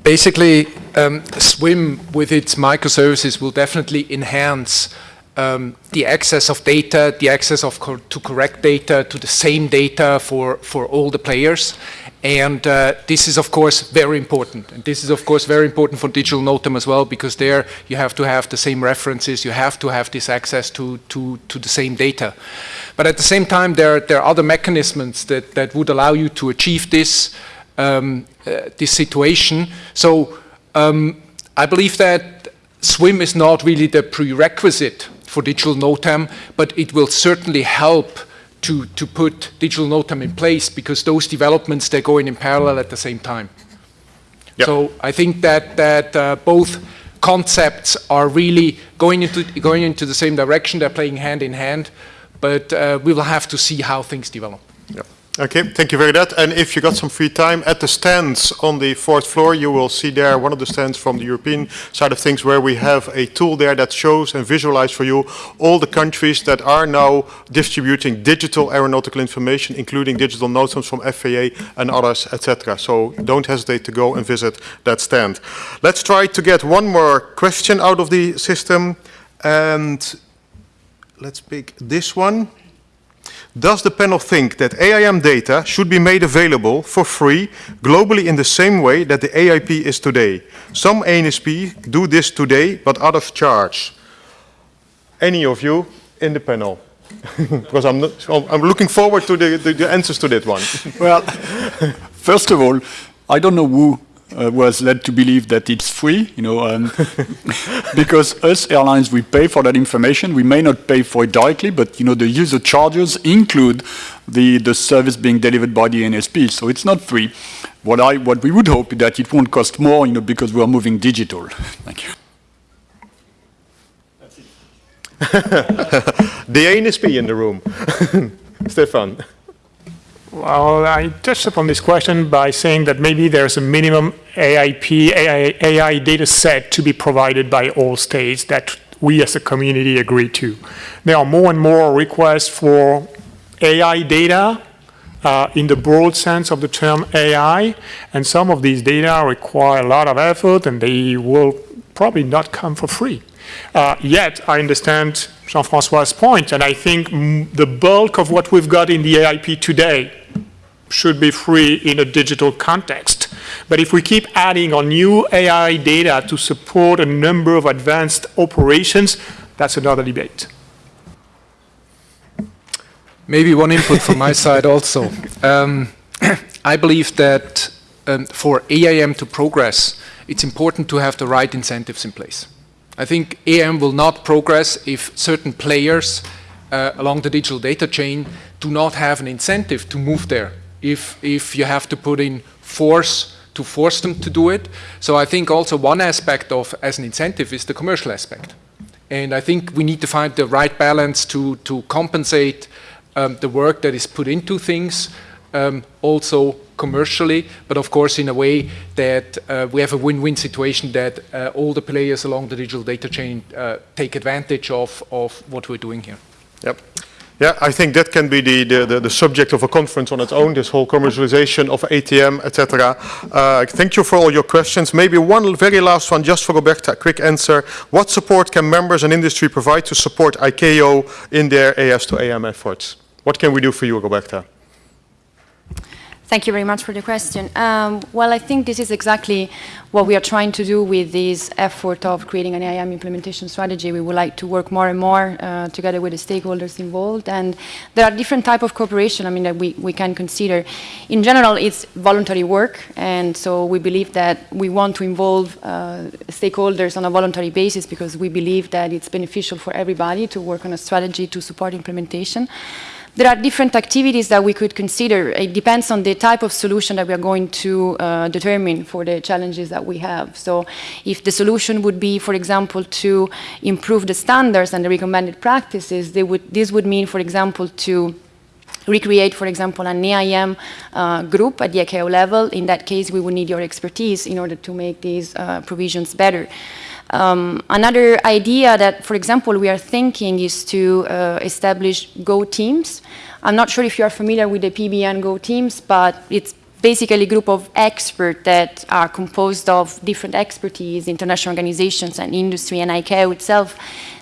Speaker 5: basically, um, SWIM with its microservices will definitely enhance um, the access of data, the access of co to correct data, to the same data for, for all the players. And uh, this is, of course, very important. And this is, of course, very important for digital NOTAM as well, because there you have to have the same references, you have to have this access to, to, to the same data. But at the same time, there, there are other mechanisms that, that would allow you to achieve this, um, uh, this situation. So um, I believe that SWIM is not really the prerequisite for digital NOTAM, but it will certainly help to, to put digital NOTAM in place because those developments, they're going in parallel at the same time. Yep. So I think that, that uh, both concepts are really going into, going into the same direction, they're playing hand in hand, but uh, we will have to see how things develop.
Speaker 2: Okay, thank you very much. And if you got some free time, at the stands on the fourth floor, you will see there one of the stands from the European side of things where we have a tool there that shows and visualizes for you all the countries that are now distributing digital aeronautical information, including digital NOTAMs from FAA and others, etc. So don't hesitate to go and visit that stand. Let's try to get one more question out of the system. And let's pick this one. Does the panel think that AIM data should be made available for free globally in the same way that the AIP is today? Some ANSP do this today, but out of charge. Any of you in the panel? because I'm, not, I'm looking forward to the, the, the answers to that one.
Speaker 4: well, first of all, I don't know who uh, was led to believe that it's free, you know, um, because us airlines, we pay for that information. We may not pay for it directly, but, you know, the user charges include the, the service being delivered by the NSP, so it's not free. What, I, what we would hope is that it won't cost more, you know, because we're moving digital. Thank you.
Speaker 2: the ANSP in the room. Stefan.
Speaker 3: Well, I touched upon this question by saying that maybe there's a minimum AIP, AI, AI data set to be provided by all states that we as a community agree to. There are more and more requests for AI data uh, in the broad sense of the term AI, and some of these data require a lot of effort and they will probably not come for free. Uh, yet, I understand Jean-Francois' point, and I think the bulk of what we've got in the AIP today should be free in a digital context. But if we keep adding on new AI data to support a number of advanced operations, that's another debate.
Speaker 5: Maybe one input from my side also. Um, I believe that um, for AIM to progress, it's important to have the right incentives in place. I think AIM will not progress if certain players uh, along the digital data chain do not have an incentive to move there if, if you have to put in force to force them to do it. So I think also one aspect of as an incentive is the commercial aspect. And I think we need to find the right balance to, to compensate um, the work that is put into things, um, also commercially, but of course in a way that uh, we have a win-win situation that uh, all the players along the digital data chain uh, take advantage of, of what we're doing here.
Speaker 2: Yep. Yeah, I think that can be the, the, the, the subject of a conference on its own, this whole commercialization of ATM, etc. Uh, thank you for all your questions. Maybe one very last one, just for Roberta, quick answer. What support can members and industry provide to support ICAO in their AIS to AIM efforts? What can we do for you, Roberta?
Speaker 6: Thank you very much for the question. Um, well, I think this is exactly what we are trying to do with this effort of creating an AIM implementation strategy. We would like to work more and more uh, together with the stakeholders involved. And there are different type of cooperation, I mean, that we, we can consider. In general, it's voluntary work. And so we believe that we want to involve uh, stakeholders on a voluntary basis because we believe that it's beneficial for everybody to work on a strategy to support implementation. There are different activities that we could consider. It depends on the type of solution that we are going to uh, determine for the challenges that we have. So if the solution would be, for example, to improve the standards and the recommended practices, would, this would mean, for example, to recreate, for example, an AIM uh, group at the ICAO level. In that case, we would need your expertise in order to make these uh, provisions better. Um, another idea that, for example, we are thinking is to uh, establish Go teams. I'm not sure if you are familiar with the PBN Go teams, but it's basically a group of experts that are composed of different expertise, international organizations and industry and ICAO itself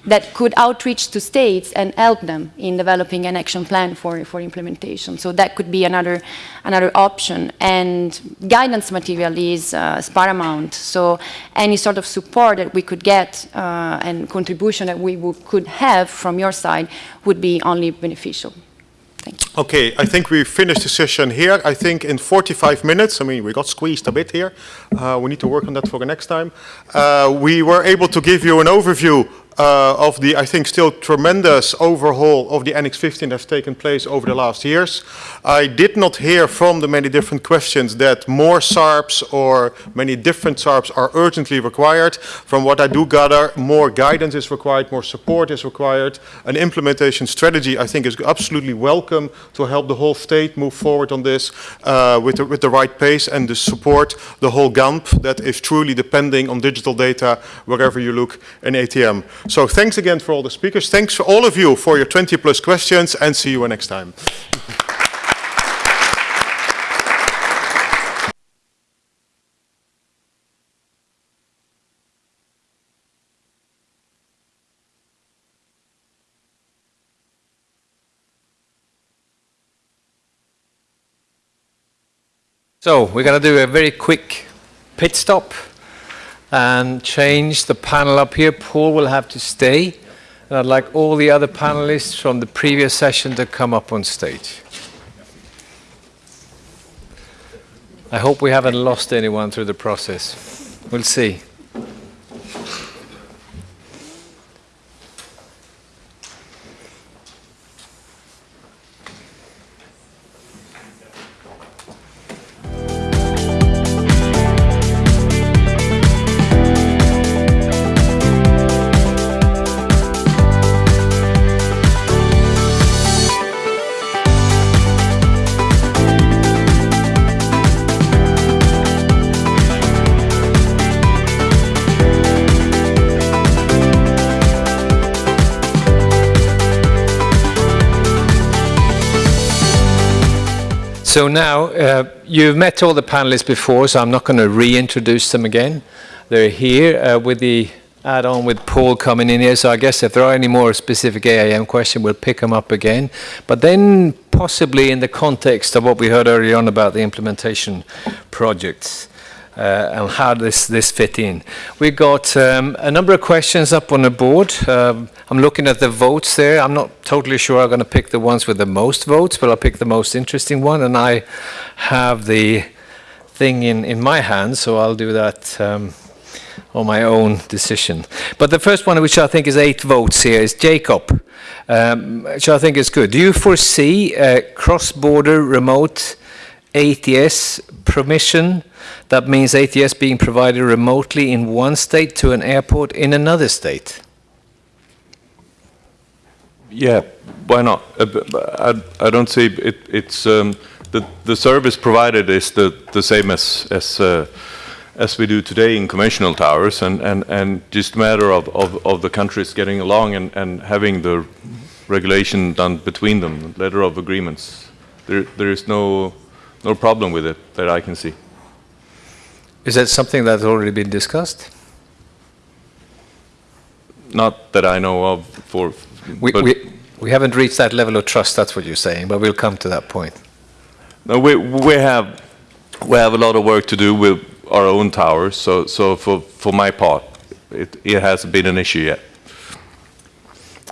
Speaker 6: that could outreach to states and help them in developing an action plan for, for implementation. So that could be another, another option. And guidance material is, uh, is paramount. So any sort of support that we could get uh, and contribution that we could have from your side would be only beneficial.
Speaker 2: Okay, I think we finished the session here. I think in 45 minutes, I mean, we got squeezed a bit here. Uh, we need to work on that for the next time. Uh, we were able to give you an overview uh, of the, I think, still tremendous overhaul of the Annex 15 that's taken place over the last years. I did not hear from the many different questions that more SARPs or many different SARPs are urgently required. From what I do gather, more guidance is required, more support is required. An implementation strategy, I think, is absolutely welcome to help the whole state move forward on this uh, with, the, with the right pace and to support the whole GANP that is truly depending on digital data wherever you look in ATM. So thanks again for all the speakers. Thanks for all of you for your 20 plus questions and see you next time.
Speaker 7: So we're going to do a very quick pit stop and change the panel up here. Paul will have to stay. And I'd like all the other panelists from the previous session to come up on stage. I hope we haven't lost anyone through the process. We'll see. So now, uh, you've met all the panelists before, so I'm not going to reintroduce them again. They're here uh, with the add-on with Paul coming in here, so I guess if there are any more specific AIM questions, we'll pick them up again. But then possibly in the context of what we heard earlier on about the implementation projects uh, and how this, this fit in. We've got um, a number of questions up on the board. Um, I'm looking at the votes there. I'm not totally sure I'm going to pick the ones with the most votes, but I'll pick the most interesting one. And I have the thing in, in my hands, so I'll do that um, on my own decision. But the first one, which I think is eight votes here, is Jacob, um, which I think is good. Do you foresee cross-border remote ATS permission that means ATS being provided remotely in one state to an airport in another state.
Speaker 8: Yeah, why not? B- I, I don't see it. It's um, the the service provided is the the same as as uh, as we do today in conventional towers, and and and just a matter of of, of the countries getting along and and having the regulation done between them, letter of agreements. There there is no no problem with it that I can see.
Speaker 7: Is that something that's already been discussed?
Speaker 8: Not that I know of. For
Speaker 7: We, we, we haven't reached that level of trust, that's what you're saying, but we'll come to that point.
Speaker 8: No, we, we have, we have a lot of work to do with our own towers, so, so for, for my part, it, it hasn't been an issue yet.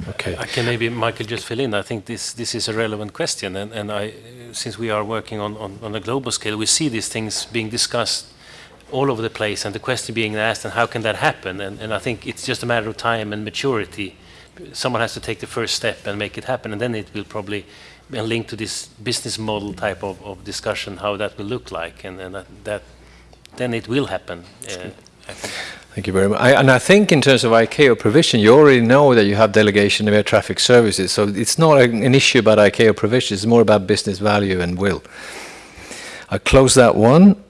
Speaker 7: Okay.
Speaker 9: I can maybe, Michael, just fill in. I think this, this is a relevant question, and, and I, since we are working on, on, on a global scale, we see these things being discussed all over the place, and the question being asked, and how can that happen? And, and I think it's just a matter of time and maturity. Someone has to take the first step and make it happen, and then it will probably be linked to this business model type of, of discussion, how that will look like, and, and that, that then it will happen. Uh, I think.
Speaker 7: Thank you very much. I, and I think in terms of ICAO provision, you already know that you have delegation of air traffic services, so it's not an, issue about ICAO provision, it's more about business value and will. I close that one.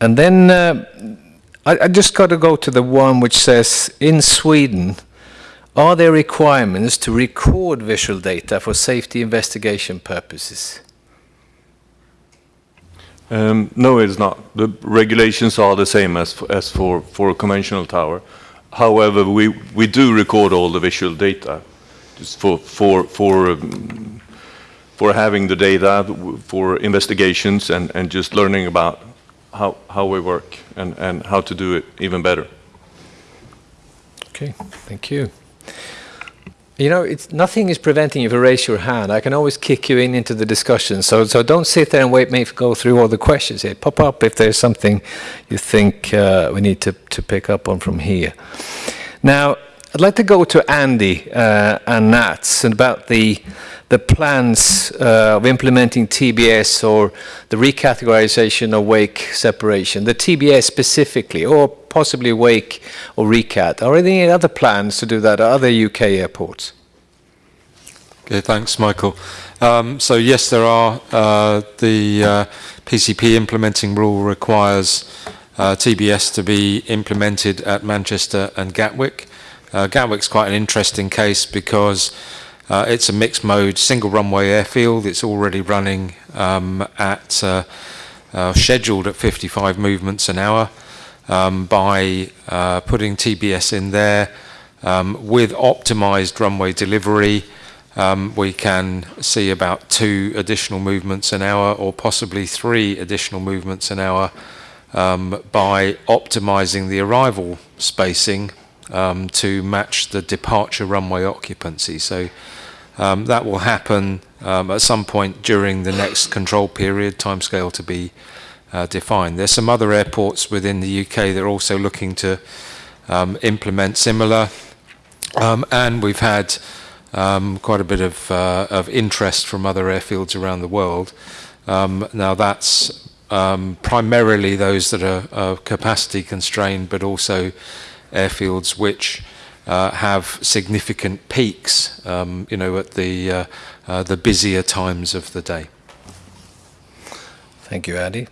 Speaker 7: And then uh, I, I just got to go to the one which says, in Sweden, are there requirements to record visual data for safety investigation purposes?
Speaker 8: Um, no, it's not. The regulations are the same as, as for, for a conventional tower. However, we, we do record all the visual data just for, for, for, um, for having the data, for investigations and, and just learning about how, how we work and, and how to do it even better.
Speaker 7: Okay, thank you. You know, it's, nothing is preventing you to raise your hand. I can always kick you in into the discussion. So, so don't sit there and wait me to go through all the questions here. Pop up if there's something you think uh, we need to, to pick up on from here. Now, I'd like to go to Andy uh, and NATS and about the the plans uh, of implementing TBS or the recategorization of wake separation, the TBS specifically, or possibly wake or recat. Are there any other plans to do that at other UK airports?
Speaker 10: Okay, thanks, Michael. Um, so yes, there are. Uh, the uh, PCP implementing rule requires uh, TBS to be implemented at Manchester and Gatwick. Uh, Gatwick's quite an interesting case because uh, it's a mixed mode, single runway airfield. It's already running um, at uh, uh, scheduled at 55 movements an hour. Um, by uh, putting TBS in there um, with optimized runway delivery, um, we can see about two additional movements an hour or possibly three additional movements an hour um, by optimizing the arrival spacing um, to match the departure runway occupancy. So um, that will happen um, at some point during the next control period, timescale to be uh, defined. There's some other airports within the UK that are also looking to um, implement similar, um, and we've had um, quite a bit of, uh, of interest from other airfields around the world. Now that's um, primarily those that are, are capacity constrained, but also airfields which uh, have significant peaks, um, you know, at the uh, uh, the busier times of the day.
Speaker 7: Thank you, Andy.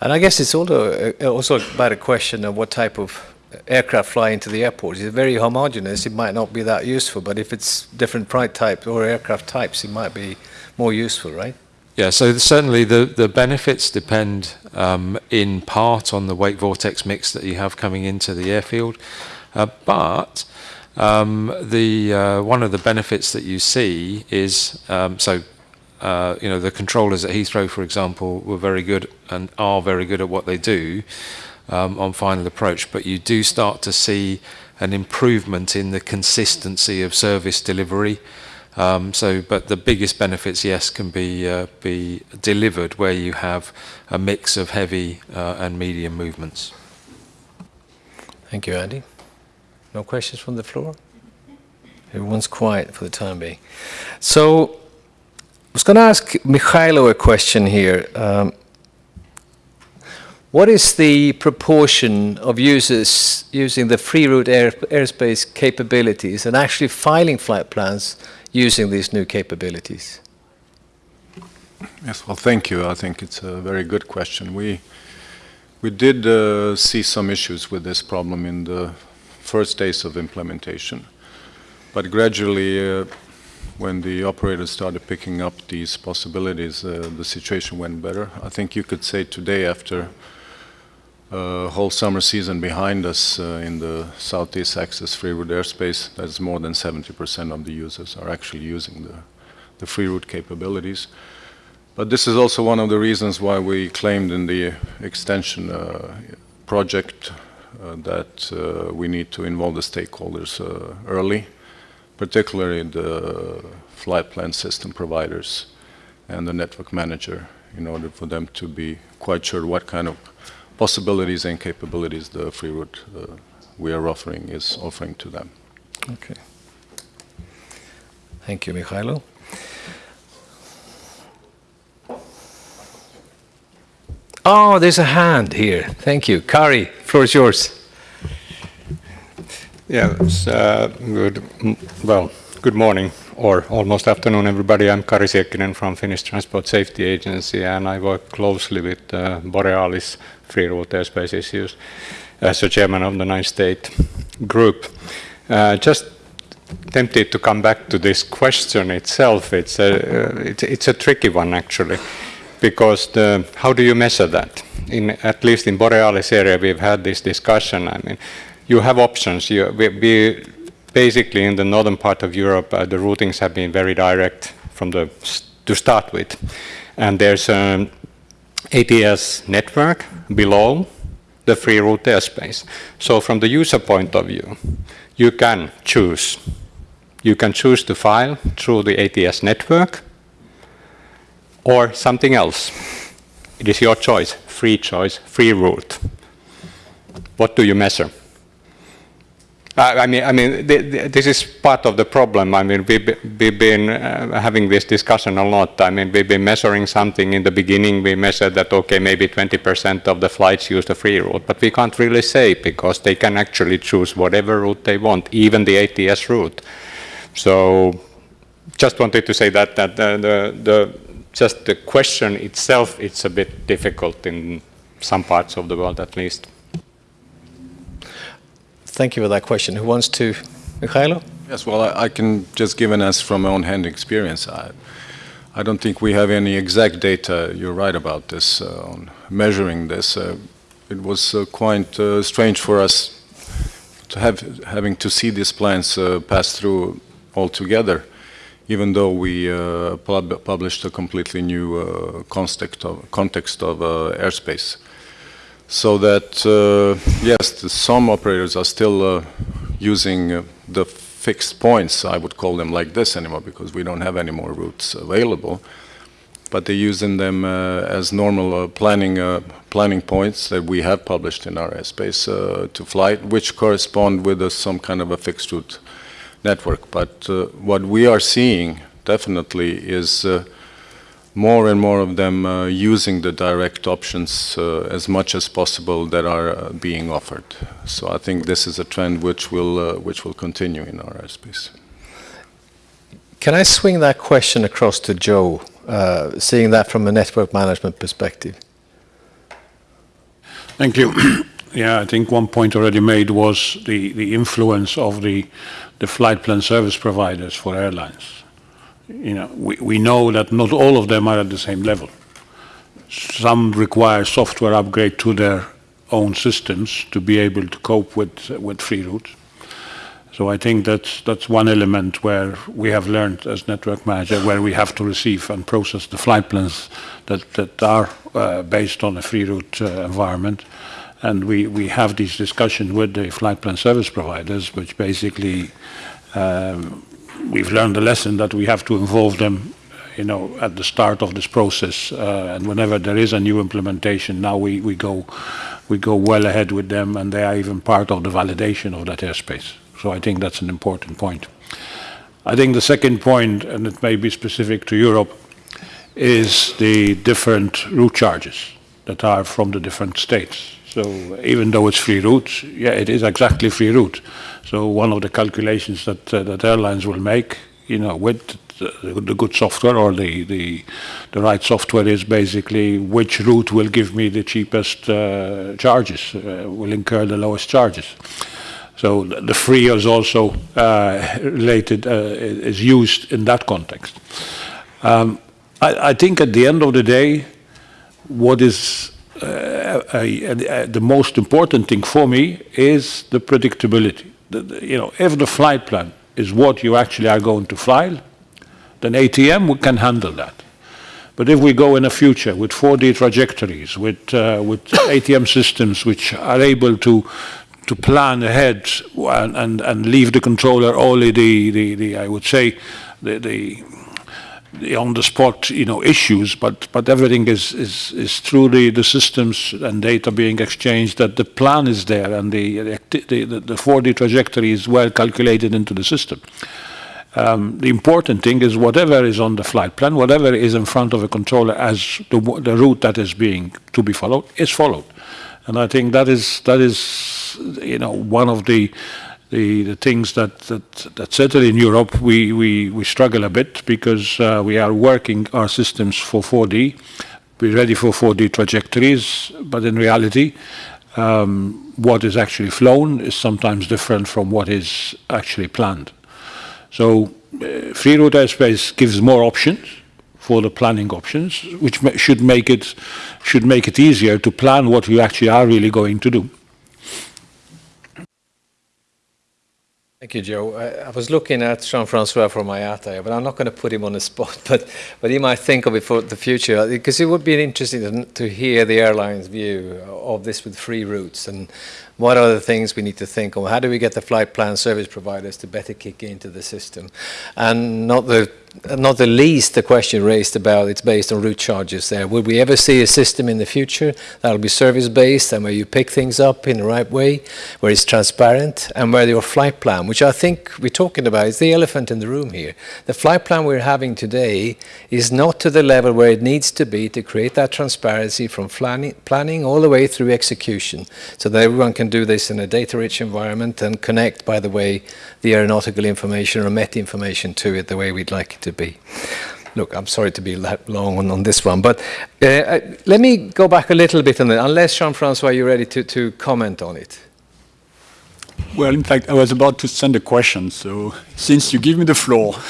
Speaker 7: And I guess it's also, uh, also about a question of what type of aircraft fly into the airport. If it's very homogeneous, it might not be that useful, but if it's different flight types or aircraft types, it might be more useful, right?
Speaker 10: Yeah, so certainly the, the benefits depend um, in part on the wake vortex mix that you have coming into the airfield, uh, but um, the uh, one of the benefits that you see is um, so uh, you know the controllers at Heathrow, for example, were very good and are very good at what they do um, on final approach, but you do start to see an improvement in the consistency of service delivery. Um, so, but the biggest benefits, yes, can be uh, be delivered where you have a mix of heavy uh, and medium movements.
Speaker 7: Thank you, Andy. No questions from the floor? Everyone's quiet for the time being. So, I was going to ask Mihailo a question here. Um, What is the proportion of users using the free route air, airspace capabilities and actually filing flight plans using these new capabilities?
Speaker 11: Yes, well, thank you. I think it's a very good question. We we did uh, see some issues with this problem in the first days of implementation, but gradually, uh, when the operators started picking up these possibilities, uh, the situation went better. I think you could say today, after a whole summer season behind us uh, in the Southeast Axis free route airspace, that's more than 70% of the users are actually using the, the free route capabilities. But this is also one of the reasons why we claimed in the extension uh, project uh, that uh, we need to involve the stakeholders uh, early, particularly the flight plan system providers and the network manager in order for them to be quite sure what kind of possibilities and capabilities the free route uh, we are offering is offering to them.
Speaker 7: Okay. Thank you, Mihailo. Oh, there's a hand here. Thank you. Kari, floor is yours.
Speaker 12: Yes, uh, good, well, good morning or almost afternoon, everybody. I'm Kari Siekkinen from Finnish Transport Safety Agency, and I work closely with uh, Borealis free route airspace issues as a chairman of the nine-state group. Uh, just tempted to come back to this question itself. It's a, uh, it's, it's a tricky one, actually because the, how do you measure that? In, at least in Borealis area, we've had this discussion. I mean, you have options. You, we, we basically, in the northern part of Europe, uh, the routings have been very direct from the to start with, and there's an ATS network below the free route airspace. So from the user point of view, you can choose. You can choose to file through the ATS network, or something else. It is your choice, free choice, free route. What do you measure? I mean, I mean, th th this is part of the problem. I mean, we've, we've been uh, having this discussion a lot. I mean, we've been measuring something in the beginning. We measured that, okay, maybe 20% of the flights use the free route, but we can't really say because they can actually choose whatever route they want, even the ATS route. So just wanted to say that, that the, the, the just the question itself, it's a bit difficult in some parts of the world at least.
Speaker 7: Thank you for that question. Who wants to? Mihailo?
Speaker 11: Yes, well, I, I, can just give an answer from my own hand experience. I, I don't think we have any exact data, you're right about this, uh, on measuring this. Uh, it was uh, quite uh, strange for us to have having to see these plans uh, pass through altogether even though we uh, pub published a completely new context of, context of airspace. So that, uh, yes, some operators are still uh, using uh, the fixed points, I would call them like this anymore, because we don't have any more routes available. But they're using them as normal planning, planning points that we have published in our airspace to flight, which correspond with some kind of a fixed route network. But uh, what we are seeing definitely is uh, more and more of them uh, using the direct options uh, as much as possible that are uh, being offered. So I think this is a trend which will uh, which will continue in our airspace.
Speaker 7: Can I swing that question across to Joe, seeing that from a network management perspective?
Speaker 13: Thank you. yeah, I think one point already made was the, the influence of the the flight plan service providers for airlines. You know, we, we know that not all of them are at the same level. Some require software upgrade to their own systems to be able to cope with, with free routes. So I think that's, that's one element where we have learned as network manager where we have to receive and process the flight plans that, that are uh, based on a free route uh, environment and we, we have these discussions with the flight plan service providers, which basically um, we've learned the lesson that we have to involve them you know, at the start of this process, uh, and whenever there is a new implementation, now we, we go we go well ahead with them, and they are even part of the validation of that airspace. So I think that's an important point. I think the second point, and it may be specific to Europe, is the different route charges. that are from the different states. So even though it's free route, yeah, it is exactly free route. So one of the calculations that, uh, that airlines will make, you know, with the, the good software or the, the, the right software is basically which route will give me the cheapest uh, charges, uh, will incur the lowest charges. So the free is also uh, related, uh, is used in that context. Um, I, I, think at the end of the day, what is uh, a, a, the most important thing for me is the predictability. The, the, you know, if the flight plan is what you actually are going to fly, then ATM can handle that. But if we go in the future with 4D trajectories, with, uh, with ATM systems which are able to to plan ahead and, and, and leave the controller only the, the, the I would say, the, the, the on-the-spot, you know, issues, but, but everything is, is, is through the, the systems and data being exchanged, that the plan is there and the, the, the, the 4D trajectory is well calculated into the system. Um, the important thing is whatever is on the flight plan, whatever is in front of a controller as the, the route that is being to be followed, is followed. And I think that is that is you know one of the the, the things that, that that certainly in Europe we, we, we struggle a bit because uh, we are working our systems for 4D. We're ready for 4D trajectories, but in reality, um, what is actually flown is sometimes different from what is actually planned. So uh, free route airspace gives more options for the planning options, which ma should make it should make it easier to plan what we actually are really going to do.
Speaker 7: Thank you, Joe. I, I was looking at Jean-Francois from IATA, but I'm not going to put him on the spot, but, but he might think of it for the future, uh, because it would be interesting to, to hear the airline's view of this with free routes and what are the things we need to think of? How do we get the flight plan service providers to better kick into the system? And not the not the least the question raised about it's based on route charges there. Will we ever see a system in the future that'll be service based and where you pick things up in the right way, where it's transparent and where your flight plan, which I think we're talking about, is the elephant in the room here. The flight plan we're having today is not to the level where it needs to be to create that transparency from planning, planning all the way through execution so that everyone can do this in a data-rich environment and connect, by the way, the aeronautical information or MET information to it the way we'd like it to be. Look, I'm sorry to be that long on, on this one, but uh, uh, let me go back a little bit on unless Jean-Francois, you're ready to, to comment on it.
Speaker 4: Well, in fact, I was about to send a question, so since you give me the floor.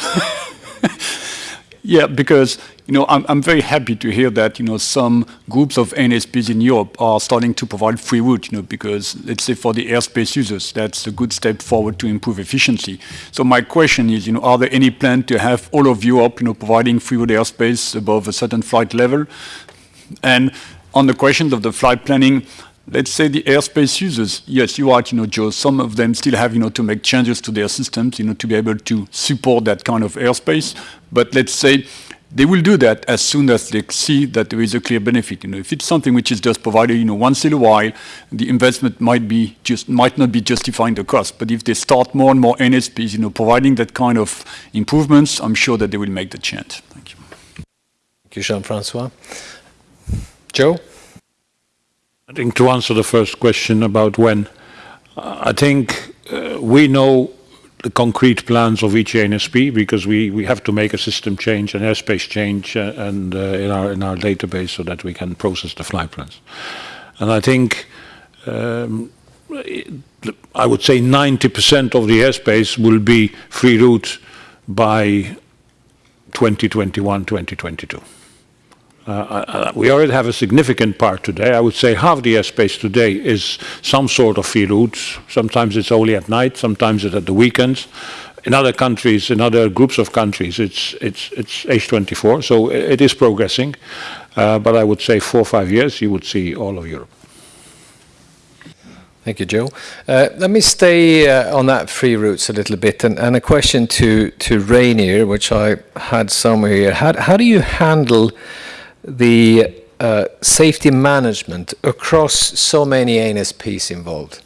Speaker 4: yeah, because you know, I'm, I'm, very happy to hear that, you know, some groups of ANSPs in Europe are starting to provide free route, you know, because let's say for the airspace users, that's a good step forward to improve efficiency. So my question is, you know, are there any plans to have all of Europe, you know, providing free route airspace above a certain flight level? And on the question of the flight planning, let's say the airspace users, yes, you're right, you know, Joe, some of them still have, you know, to make changes to their systems, you know, to be able to support that kind of airspace. But let's say they will do that as soon as they see that there is a clear benefit. You know, if it's something which is just provided, you know, once in a while, the investment might be just might not be justifying the cost. But if they start more and more NSPs, you know, providing that kind of improvements, I'm sure that they will make the change. Thank you.
Speaker 7: Thank you, Jean-Francois. Joe?
Speaker 13: I think to answer the first question about when, I think uh, we know the concrete plans of each ANSP because we, we have to make a system change, an airspace change uh, and uh, in, our, in our database so that we can process the flight plans. And I think um, I would say 90% of the airspace will be free route by 2021, 2022. Uh, uh, we already have a significant part today. I would say half the airspace today is some sort of free routes. Sometimes it's only at night, sometimes it's at the weekends. In other countries, in other groups of countries, it's, it's, it's H24, so it is progressing. Uh, but I would say four or five years, you would see all of Europe.
Speaker 7: Thank you, Joe. Uh, let me stay uh, on that free routes a little bit, and, and, a question to, to Rainier, which I had somewhere here. How, how do you handle the uh, safety management across so many ANSPs involved?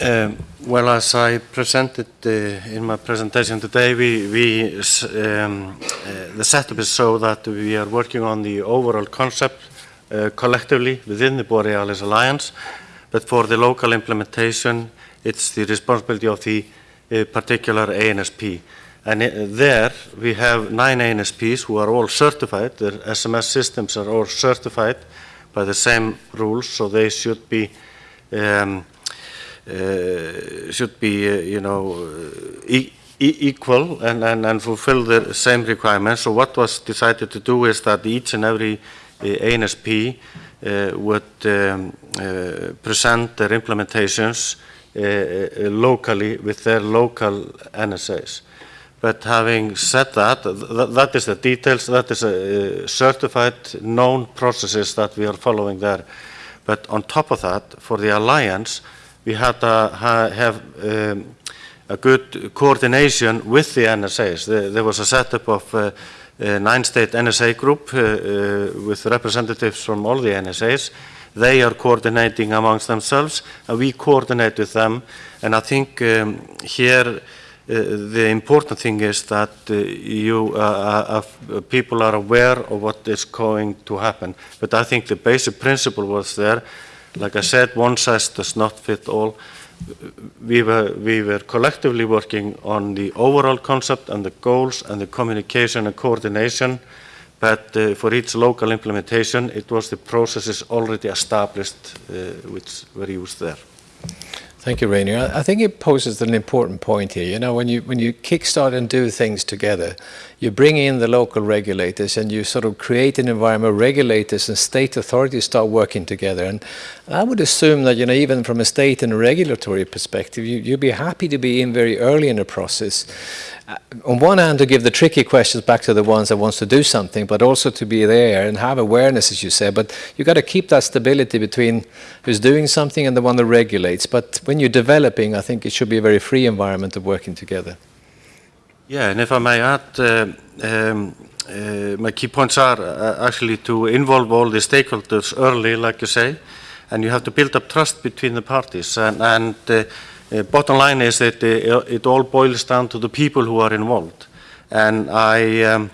Speaker 14: Um, well, as I presented uh, in my presentation today, we, we um, uh, the setup is so that we are working on the overall concept uh, collectively within the Borealis Alliance, but for the local implementation, it's the responsibility of the uh, particular ANSP. And uh, there we have nine ANSPs who are all certified. Their SMS systems are all certified by the same rules, so they should be um, uh, should be, uh, you know, e e equal and, and, and fulfill the same requirements. So what was decided to do is that each and every uh, ANSP would um, present their implementations locally with their local NSAs. But having said that, th that is the details, that is a, certified known processes that we are following there. But on top of that, for the alliance, we had to ha have um, a good coordination with the NSAs. There, there was a setup of uh, a nine-state NSA group uh, uh, with representatives from all the NSAs. They are coordinating amongst themselves, and we coordinate with them. And I think um, here uh, the important thing is that uh, you uh, people are aware of what is going to happen. But I think the basic principle was there like I said, one size does not fit all. We were, we were collectively working on the overall concept and the goals and the communication and coordination, but uh, for each local implementation, it was the processes already established uh, which were used there.
Speaker 7: Thank you, Rainier. I think it poses an important point here. You know, when you when you kickstart and do things together, you bring in the local regulators and you sort of create an environment where regulators and state authorities start working together. And I would assume that, you know, even from a state and regulatory perspective, you, you'd be happy to be in very early in the process uh, on one hand to give the tricky questions back to the ones that wants to do something, but also to be there and have awareness, as you said. But you've got to keep that stability between who's doing something and the one that regulates. But when you're developing, I think it should be a very free environment of working together.
Speaker 14: Yeah, and if I may add, uh, um, uh, my key points are uh, actually to involve all the stakeholders early, like you say, and you have to build up trust between the parties. And, and uh, uh, bottom line is that it all boils down to the people who are involved. And I, um,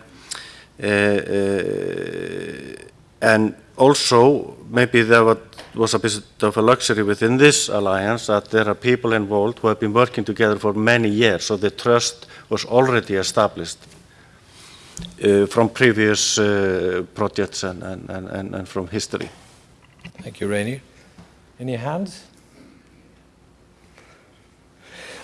Speaker 14: and also maybe there was a bit of a luxury within this alliance that there are people involved who have been working together for many years, so the trust was already established uh, from previous uh, projects and, and, and, and, from history.
Speaker 7: Thank you, Rainy. Any hands?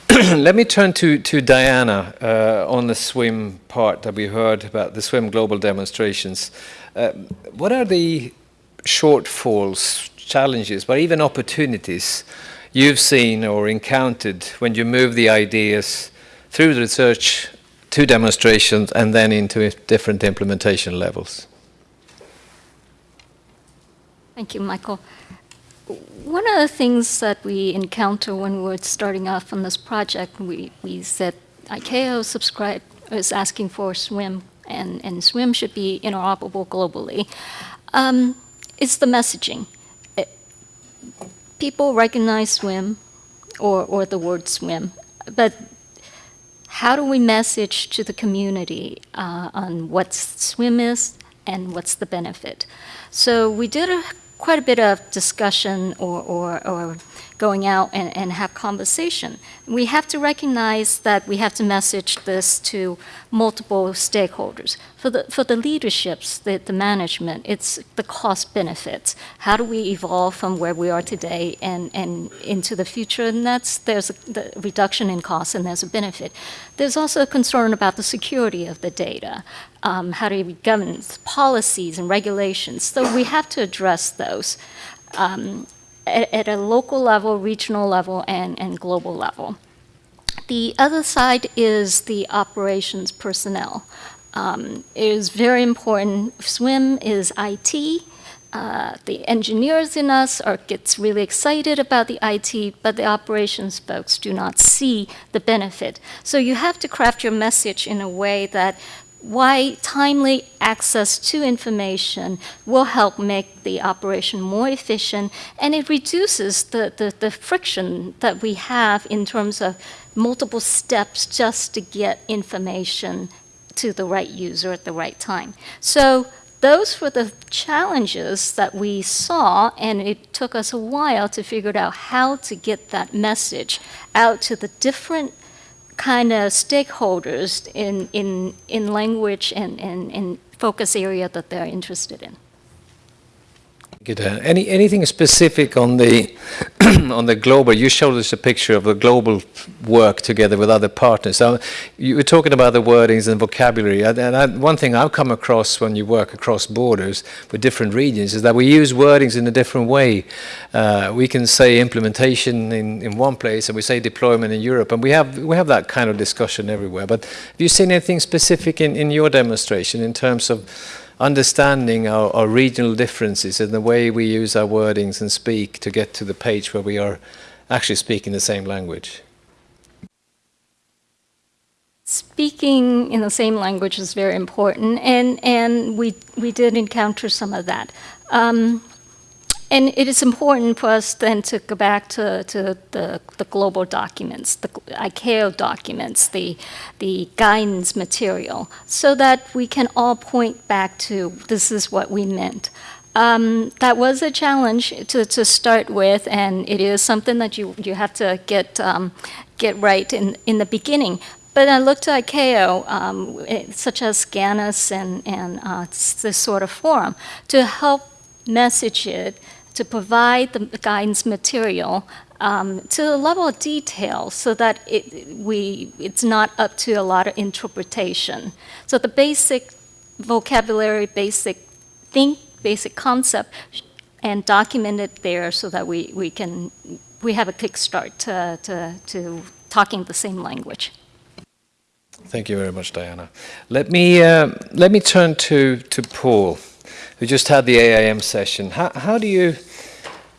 Speaker 7: Let me turn to, to Diana uh, on the SWIM part that we heard about the SWIM global demonstrations. Uh, what are the shortfalls, challenges, but even opportunities you've seen or encountered when you move the ideas through the research to demonstrations and then into different implementation levels?
Speaker 15: Thank you, Michael one of the things that we encounter when we we're starting off on this project, we, we said ICAO subscribe is asking for SWIM, and, and SWIM should be interoperable globally. Um, it's the messaging. It, people recognize SWIM or, or the word SWIM, but how do we message to the community uh, on what SWIM is and what's the benefit? So we did a quite a bit of discussion or, or, or going out and, and have conversation. We have to recognize that we have to message this to multiple stakeholders. For the, for the leaderships, the, the management, it's the cost benefits. How do we evolve from where we are today and, and into the future? And that's, there's a the reduction in cost and there's a benefit. There's also a concern about the security of the data. Um, how do we govern policies and regulations? So we have to address those. Um, at, at a local level, regional level, and, and global level. The other side is the operations personnel. Um, it is very important. SWIM is IT. Uh, the engineers in us are, gets really excited about the IT, but the operations folks do not see the benefit. So you have to craft your message in a way that why timely access to information will help make the operation more efficient and it reduces the, the, the, friction that we have in terms of multiple steps just to get information to the right user at the right time. So those were the challenges that we saw and it took us a while to figure out how to get that message out to the different kind of stakeholders in, in, in language and, and focus area that they're interested in.
Speaker 7: Good. Uh, any anything specific on the on the global? You showed us a picture of the global work together with other partners. So you were talking about the wordings and vocabulary. And, I, one thing I've come across when you work across borders with different regions is that we use wordings in a different way. Uh, we can say implementation in, in one place, and we say deployment in Europe, and we have we have that kind of discussion everywhere. But have you seen anything specific in, in your demonstration in terms of understanding our, our, regional differences and the way we use our wordings and speak to get to the page where we are actually speaking the same language.
Speaker 15: Speaking in the same language is very important, and, and we, we did encounter some of that. Um, and it is important for us then to go back to, to the, the global documents, the ICAO documents, the, the guidance material, so that we can all point back to this is what we meant. Um, that was a challenge to, to start with, and it is something that you, you have to get, um, get right in, in the beginning. But I looked at ICAO, um, it, such as SCANUS and, and uh, this sort of forum, to help message it to provide the guidance material um, to a level of detail so that it, we, it's not up to a lot of interpretation. So the basic vocabulary, basic think, basic concept, and document it there so that we, we can, we have a kickstart to, to, to talking the same language.
Speaker 7: Thank you very much, Diana. Let me, uh, let me turn to, to Paul. We just had the AIM session. How, how do you,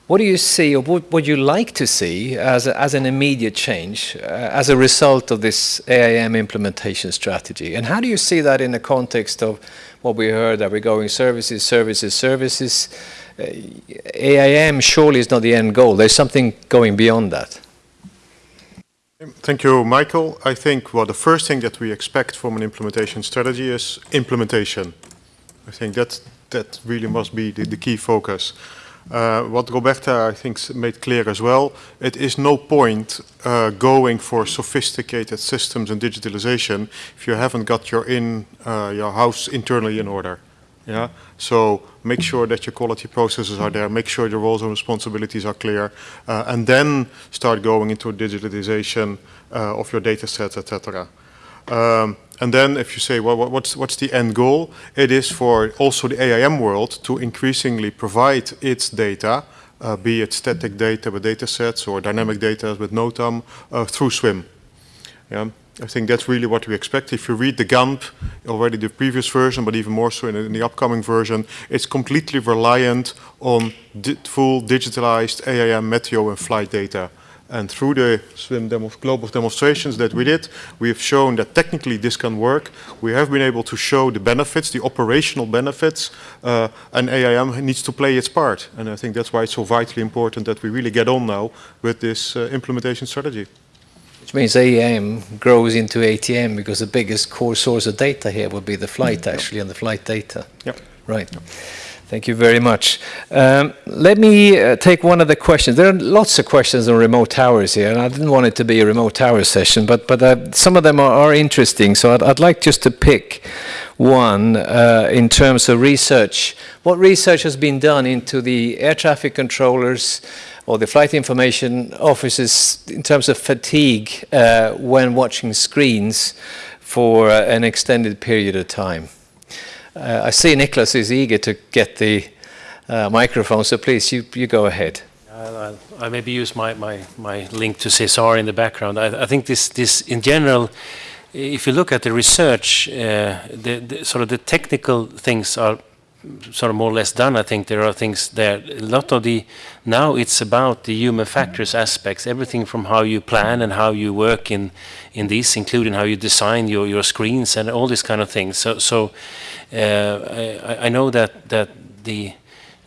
Speaker 7: what do you see, or what would you like to see as, a, as an immediate change uh, as a result of this AIM implementation strategy? And how do you see that in the context of what we heard that we're going services, services, services? Uh, AIM surely is not the end goal. There's something going beyond that.
Speaker 2: Thank you, Michael. I think well, the first thing that we expect from an implementation strategy is implementation. I think that that really must be the, the key focus. Uh, what Roberta, I think, made clear as well, it is no point uh, going for sophisticated systems and digitalization if you haven't got your in uh, your house internally in order. Yeah. So make sure that your quality processes are there. Make sure your roles and responsibilities are clear, uh, and then start going into digitalization uh, of your data sets, etc. Um, and then if you say, well, what's, what's the end goal? It is for also the AIM world to increasingly provide its data, uh, be it static data with data sets or dynamic data with NOTAM, uh, through SWIM. Yeah. I think that's really what we expect. If you read the GANP, already the previous version, but even more so in, in the upcoming version, it's completely reliant on di full digitalized AIM, Meteo, and flight data. And through the SWIM demo global demonstrations that we did, we have shown that technically this can work. We have been able to show the benefits, the operational benefits, uh, and AIM needs to play its part. And I think that's why it's so vitally important that we really get on now with this uh, implementation strategy.
Speaker 7: Which means AIM grows into ATM because the biggest core source of data here will be the flight actually and the flight data.
Speaker 2: Yep.
Speaker 7: Right. Yep. Thank you very much. Um, let me uh, take one of the questions. There are lots of questions on remote towers here, and I didn't want it to be a remote tower session, but, but uh, some of them are, are interesting. So I'd, I'd, like just to pick one uh, in terms of research. What research has been done into the air traffic controllers or the flight information officers in terms of fatigue uh, when watching screens for uh, an extended period of time? Uh, I see Nicholas is eager to get the uh, microphone, so please, you, you go ahead.
Speaker 9: I'll, I'll, maybe use my, my, my link to SESAR in the background. I, I think this, this, in general, if you look at the research, uh, the, the, sort of the technical things are sort of more or less done. I think there are things there. A lot of the now it's about the human factors aspects, everything from how you plan and how you work in in this, including how you design your your screens and all these kind of things. So so uh, I, I know that that the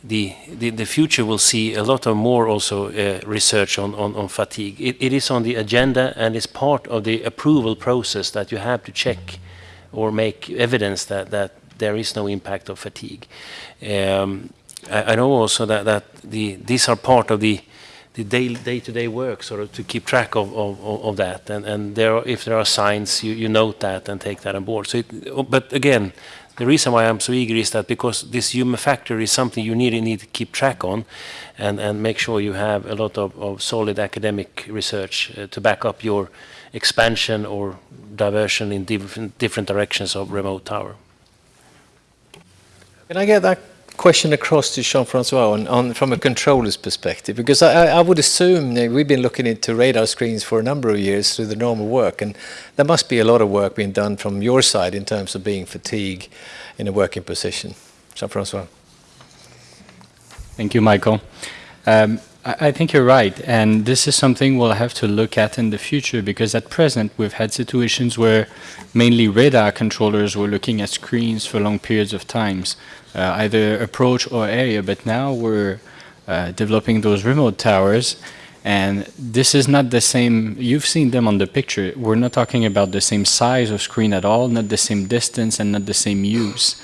Speaker 9: the, the, the future will see a lot of more also uh, research on, on, on fatigue. It, it is on the agenda and it's part of the approval process that you have to check or make evidence that, that there is no impact of fatigue. Um, I, I, know also that, that the, these are part of the, the day-to-day -day work, sort of to keep track of, of, of that. And, and there are, if there are signs, you, you note that and take that on board. So it, but again, the reason why I'm so eager is that because this human factor is something you really need to keep track on and, and make sure you have a lot of, of solid academic research uh, to back up your expansion or diversion in different, different directions of remote tower.
Speaker 7: Can I get that question across to Jean-Francois on, on, from a controller's perspective? Because I, I would assume we've been looking into radar screens for a number of years through the normal work, and there must be a lot of work being done from your side in terms of being fatigue in a working position. Jean-Francois.
Speaker 16: Thank you, Michael. Um, I, think you're right, and this is something we'll have to look at in the future because at present we've had situations where mainly radar controllers were looking at screens for long periods of times uh, either approach or area, but now we're uh, developing those remote towers and this is not the same, you've seen them on the picture, we're not talking about the same size of screen at all, not the same distance and not the same use.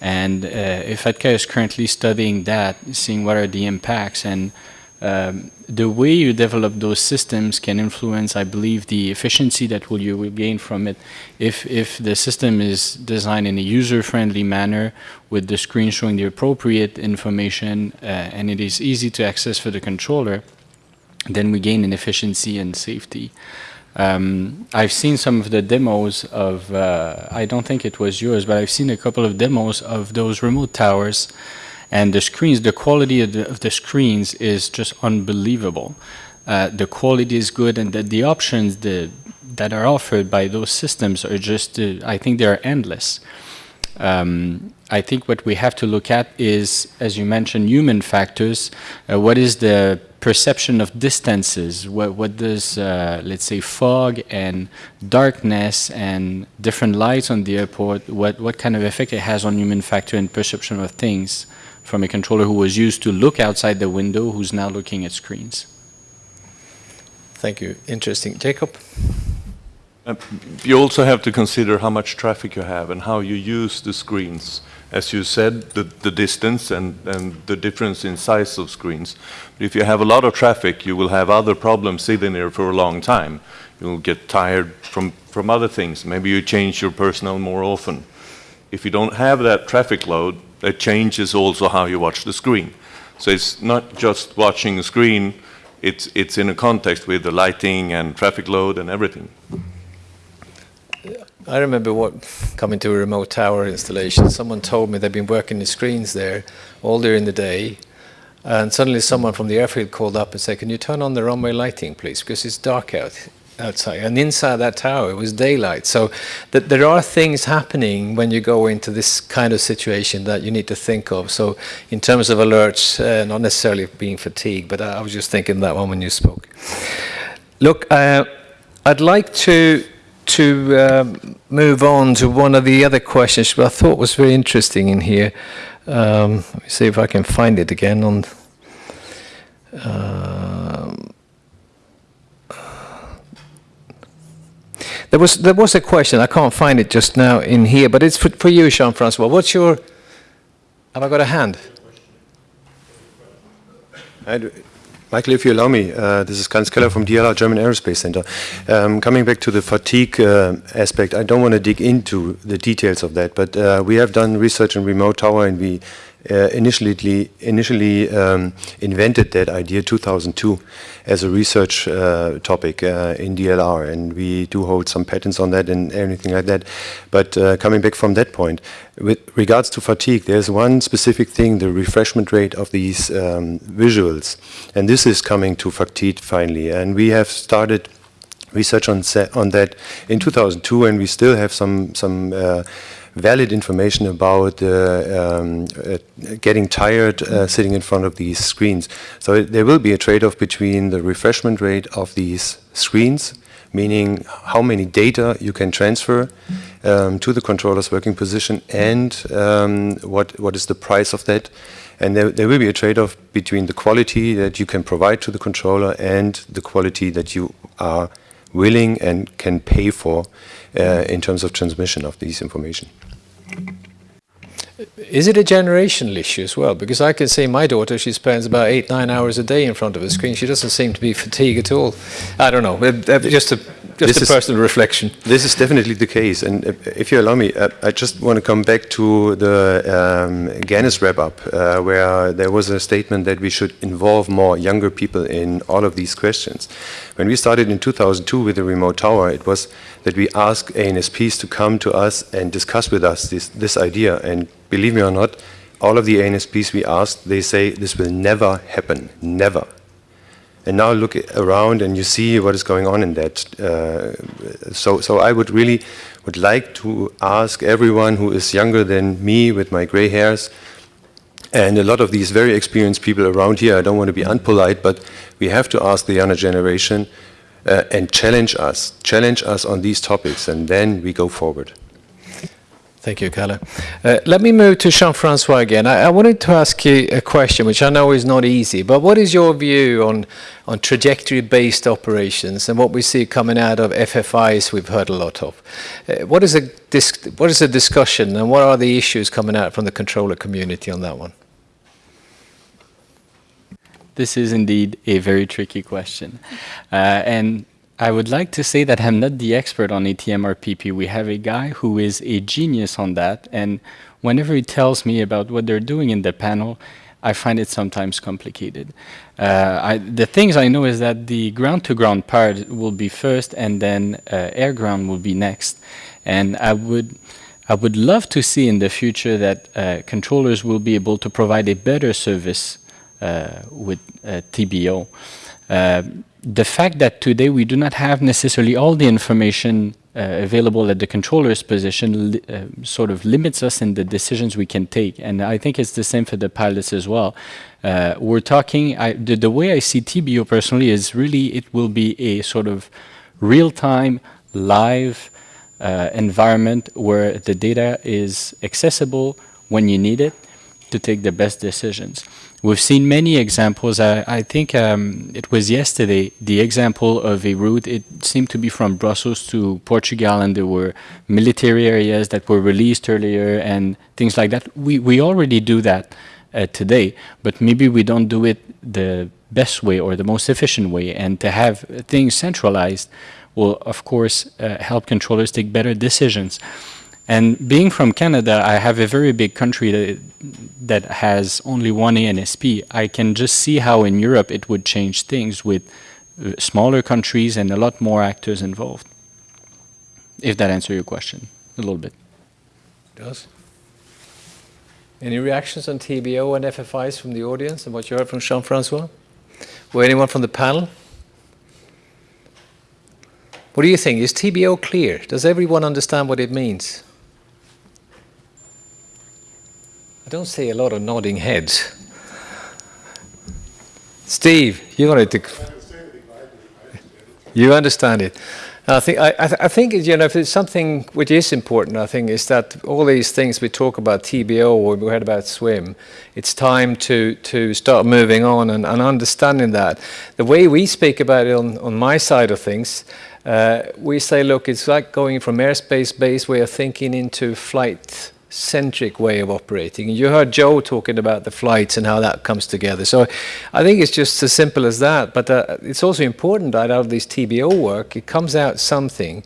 Speaker 16: And uh, IFATCA is currently studying that, seeing what are the impacts and um, the way you develop those systems can influence, I believe, the efficiency that will you will gain from it. If, if the system is designed in a user-friendly manner with the screen showing the appropriate information uh, and it is easy to access for the controller, then we gain in efficiency and safety. Um, I've seen some of the demos of, uh, I don't think it was yours, but I've seen a couple of demos of those remote towers and the screens, the quality of the, of the screens is just unbelievable. Uh, the quality is good and the, the options the, that are offered by those systems are just, uh, I think they are endless. Um, I think what we have to look at is, as you mentioned, human factors. Uh, what is the perception of distances? What, what does, uh, let's say, fog and darkness and different lights on the airport, what, what kind of effect it has on human factor and perception of things? From a controller who was used to look outside the window who's now looking at screens.
Speaker 7: Thank you. Interesting. Jacob?
Speaker 8: Uh, you also have to consider how much traffic you have and how you use the screens. As you said, the, the distance and, and the difference in size of screens. But if you have a lot of traffic, you will have other problems sitting there for a long time. You'll get tired from, from other things. Maybe you change your personnel more often. If you don't have that traffic load, that changes also how you watch the screen. So it's not just watching a screen, it's, it's in a context with the lighting and traffic load and everything.
Speaker 7: I remember what coming to a remote tower installation, someone told me they've been working the screens there all during the day, and suddenly someone from the airfield called up and said, can you turn on the runway lighting, please, because it's dark out outside. And inside that tower, it was daylight. So that there are things happening when you go into this kind of situation that you need to think of. So in terms of alerts, uh, not necessarily being fatigued, but I, I, was just thinking that one when you spoke. Look, uh, I'd like to to um, move on to one of the other questions which I thought was very interesting in here. Um, let me see if I can find it again on. Um, There was there was a question. I can't find it just now in here, but it's for, for you, Jean-Francois. What's your? Have I got a hand?
Speaker 17: Michael, if you allow me, uh, this is Hans Keller from DLR German Aerospace Center. Um, coming back to the fatigue uh, aspect, I don't want to dig into the details of that, but uh, we have done research in remote tower and we uh, initially initially um, invented that idea 2002 as a research uh, topic uh, in DLR, and we do hold some patents on that and anything like that. But uh, coming back from that point, with regards to fatigue, there's one specific thing: the refreshment rate of these um, visuals, and this is coming to fatigue finally. And we have started research on on that in 2002, and we still have some some uh, valid information about uh, um, uh, getting tired uh, sitting in front of these screens. So it, there will be a trade-off between the refreshment rate of these screens, meaning how many data you can transfer um, to the controller's working position and um, what, what is the price of that. And there, there will be a trade-off between the quality that you can provide to the controller and the quality that you are willing and can pay for uh, in terms of transmission of these information.
Speaker 7: Is it a generational issue as well? Because I can see my daughter, she spends about eight, nine hours a day in front of a screen. She doesn't seem to be fatigued at all. I don't know, just a, just
Speaker 17: This
Speaker 7: a
Speaker 17: is-
Speaker 7: personal reflection.
Speaker 17: This is definitely the case. And if- if you allow me, uh, I just want to come back to the um, GANIS wrap-up, uh, where there was a statement that we should involve more younger people in all of these questions. When we started in 2002 with the remote tower, it was that we asked ANSPs to come to us and discuss with us this, this idea. And believe me or not, all of the ANSPs we asked, they say this will never happen, never. And now look around and you see what is going on in that. Uh, so, so I would really would like to ask everyone who is younger than me with my gray hairs, and a lot of these very experienced people around here, I don't want to be unpolite, but we have to ask the younger generation uh, and challenge us, challenge us on these topics, and then we go forward.
Speaker 7: Thank you, Kalle. Uh, let me move to Jean-Francois again. I, I wanted to ask you a question, which I know is not easy, but what is your view on, on trajectory-based operations and what we see coming out of FF-ICE we've heard a lot of? Uh, what, is dis- what is the discussion and what are the issues coming out from the controller community on that one?
Speaker 16: This is indeed a very tricky question. Uh, and I would like to say that I'm not the expert on ATM or PP. We have a guy who is a genius on that. And whenever he tells me about what they're doing in the panel, I find it sometimes complicated. Uh, I, the things I know is that the ground-to-ground part will be first and then uh, air-ground will be next. And I would, I would love to see in the future that uh, controllers will be able to provide a better service with uh, TBO. Uh, the fact that today we do not have necessarily all the information uh, available at the controller's position uh, sort of limits us in the decisions we can take. And I think it's the same for the pilots as well. Uh, we're talking, I, the, the way I see TBO personally is really it will be a sort of real-time, live uh, environment where the data is accessible when you need it to take the best decisions. We've seen many examples. I, I think um, it was yesterday, the example of a route, it seemed to be from Brussels to Portugal, and there were military areas that were released earlier and things like that. We, we already do that uh, today, but maybe we don't do it the best way or the most efficient way. And to have things centralized will, of course, uh, help controllers take better decisions. And being from Canada, I have a very big country that, has only one ANSP. I can just see how in Europe it would change things with uh, smaller countries and a lot more actors involved. If that answers your question a little bit.
Speaker 7: Does. Any reactions on TBO and FF-ICE from the audience and what you heard from Jean-Francois? Or anyone from the panel? What do you think? Is TBO clear? Does everyone understand what it means? I don't see a lot of nodding heads. Steve, you wanted to. You understand it. And I think I, I, th- I think you know if it's something which is important, I think is that all these things we talk about TBO or we heard about SWIM, it's time to to start moving on and, and understanding that. The way we speak about it on, on my side of things, uh, we say, look, it's like going from airspace-based way of thinking into flight centric way of operating. You heard Joe talking about the flights and how that comes together. So I think it's just as simple as that. But uh, it's also important that out of this TBO work, it comes out something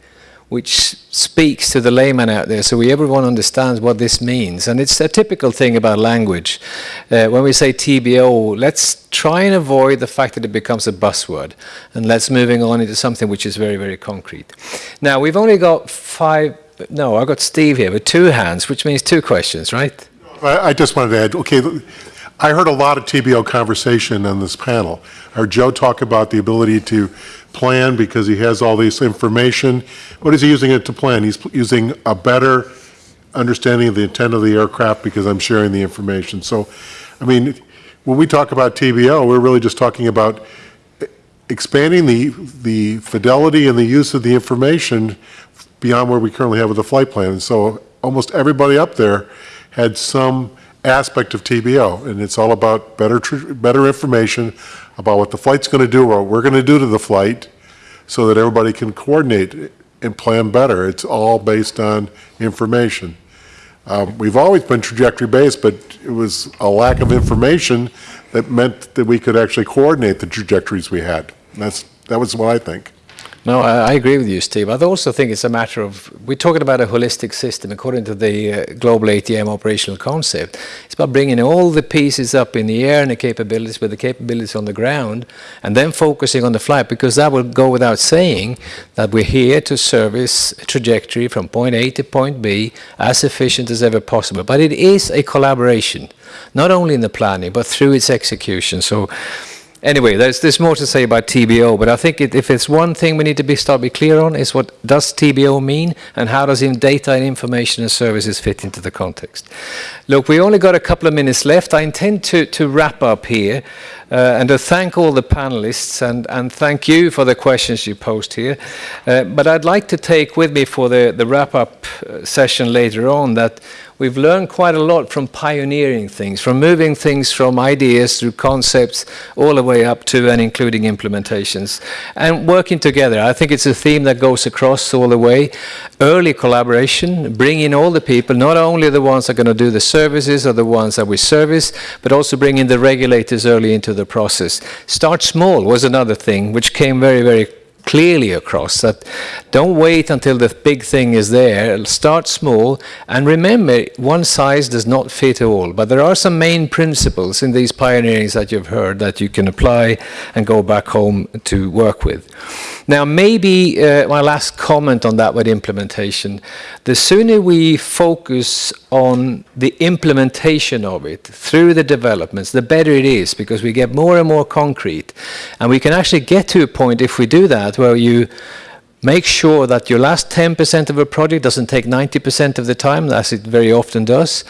Speaker 7: which speaks to the layman out there so we, everyone understands what this means. And it's a typical thing about language. Uh, when we say TBO, let's try and avoid the fact that it becomes a buzzword. And let's moving on into something which is very, very concrete. Now, we've only got five, no, I've got Steve here with two hands, which means two questions, right?
Speaker 18: I I just wanted to add, okay, I heard a lot of TBO conversation on this panel. I heard Joe talk about the ability to plan because he has all this information. What is he using it to plan? He's using a better understanding of the intent of the aircraft because I'm sharing the information. So, I mean, when we talk about TBO, we're really just talking about eh, expanding the, the fidelity and the use of the information beyond where we currently have with the flight plan. And so almost everybody up there had some aspect of TBO, and it's all about better, better information about what the flight's going to do, or what we're going to do to the flight, so that everybody can coordinate and plan better. It's all based on information. Um, We've always been trajectory-based, but it was a lack of information that meant that we could actually coordinate the trajectories we had. And That's, that was what I think.
Speaker 7: No, I, I agree with you, Steve. I also think it's a matter of, we're talking about a holistic system according to the uh, global ATM operational concept. It's about bringing all the pieces up in the air and the capabilities with the capabilities on the ground and then focusing on the flight because that will go without saying that we're here to service a trajectory from point A to point B as efficient as ever possible. But it is a collaboration, not only in the planning, but through its execution. So Anyway, there's, there's more to say about TBO, but I think it, if it's one thing we need to be start be clear on is what does TBO mean and how does data and information and services fit into the context. Look, we only got a couple of minutes left. I intend to, to wrap up here uh, and to thank all the panelists and, and thank you for the questions you posed here. Uh, but I'd like to take with me for the, the wrap-up uh, session later on that we've learned quite a lot from pioneering things, from moving things from ideas through concepts all the way up to and including implementations, and working together. I think it's a theme that goes across all the way. Early collaboration, bring in all the people, not only the ones that are going to do the services or the ones that we service, but also bring in the regulators early into the process. Start small was another thing, which came very, very clearly across that don't wait until the big thing is there. Start small and remember one size does not fit all. But there are some main principles in these pioneerings that you've heard that you can apply and go back home to work with. Now maybe uh, my last comment on that with implementation. The sooner we focus on the implementation of it through the developments the better it is because we get more and more concrete. And we can actually get to a point if we do that where you make sure that your last 10% of a project doesn't take 90% of the time, as it very often does,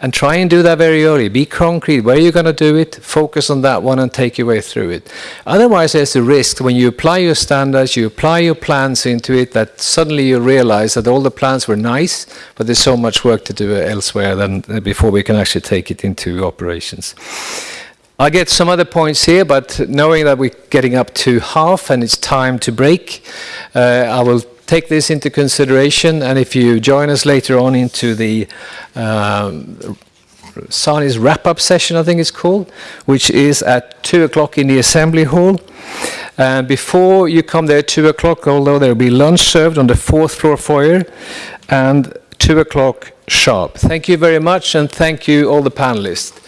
Speaker 7: and try and do that very early. Be concrete. Where you're going to do it, focus on that one and take your way through it. Otherwise, there's a risk when you apply your standards, you apply your plans into it, that suddenly you realize that all the plans were nice, but there's so much work to do elsewhere than before we can actually take it into operations. I get some other points here, but knowing that we're getting up to half and it's time to break, uh, I will take this into consideration. And if you join us later on into the um, Sani's wrap-up session, I think it's called, which is at 2 o'clock in the assembly hall. And before you come there at 2 o'clock, although there will be lunch served on the fourth floor foyer, and 2 o'clock sharp. Thank you very much, and thank you all the panelists.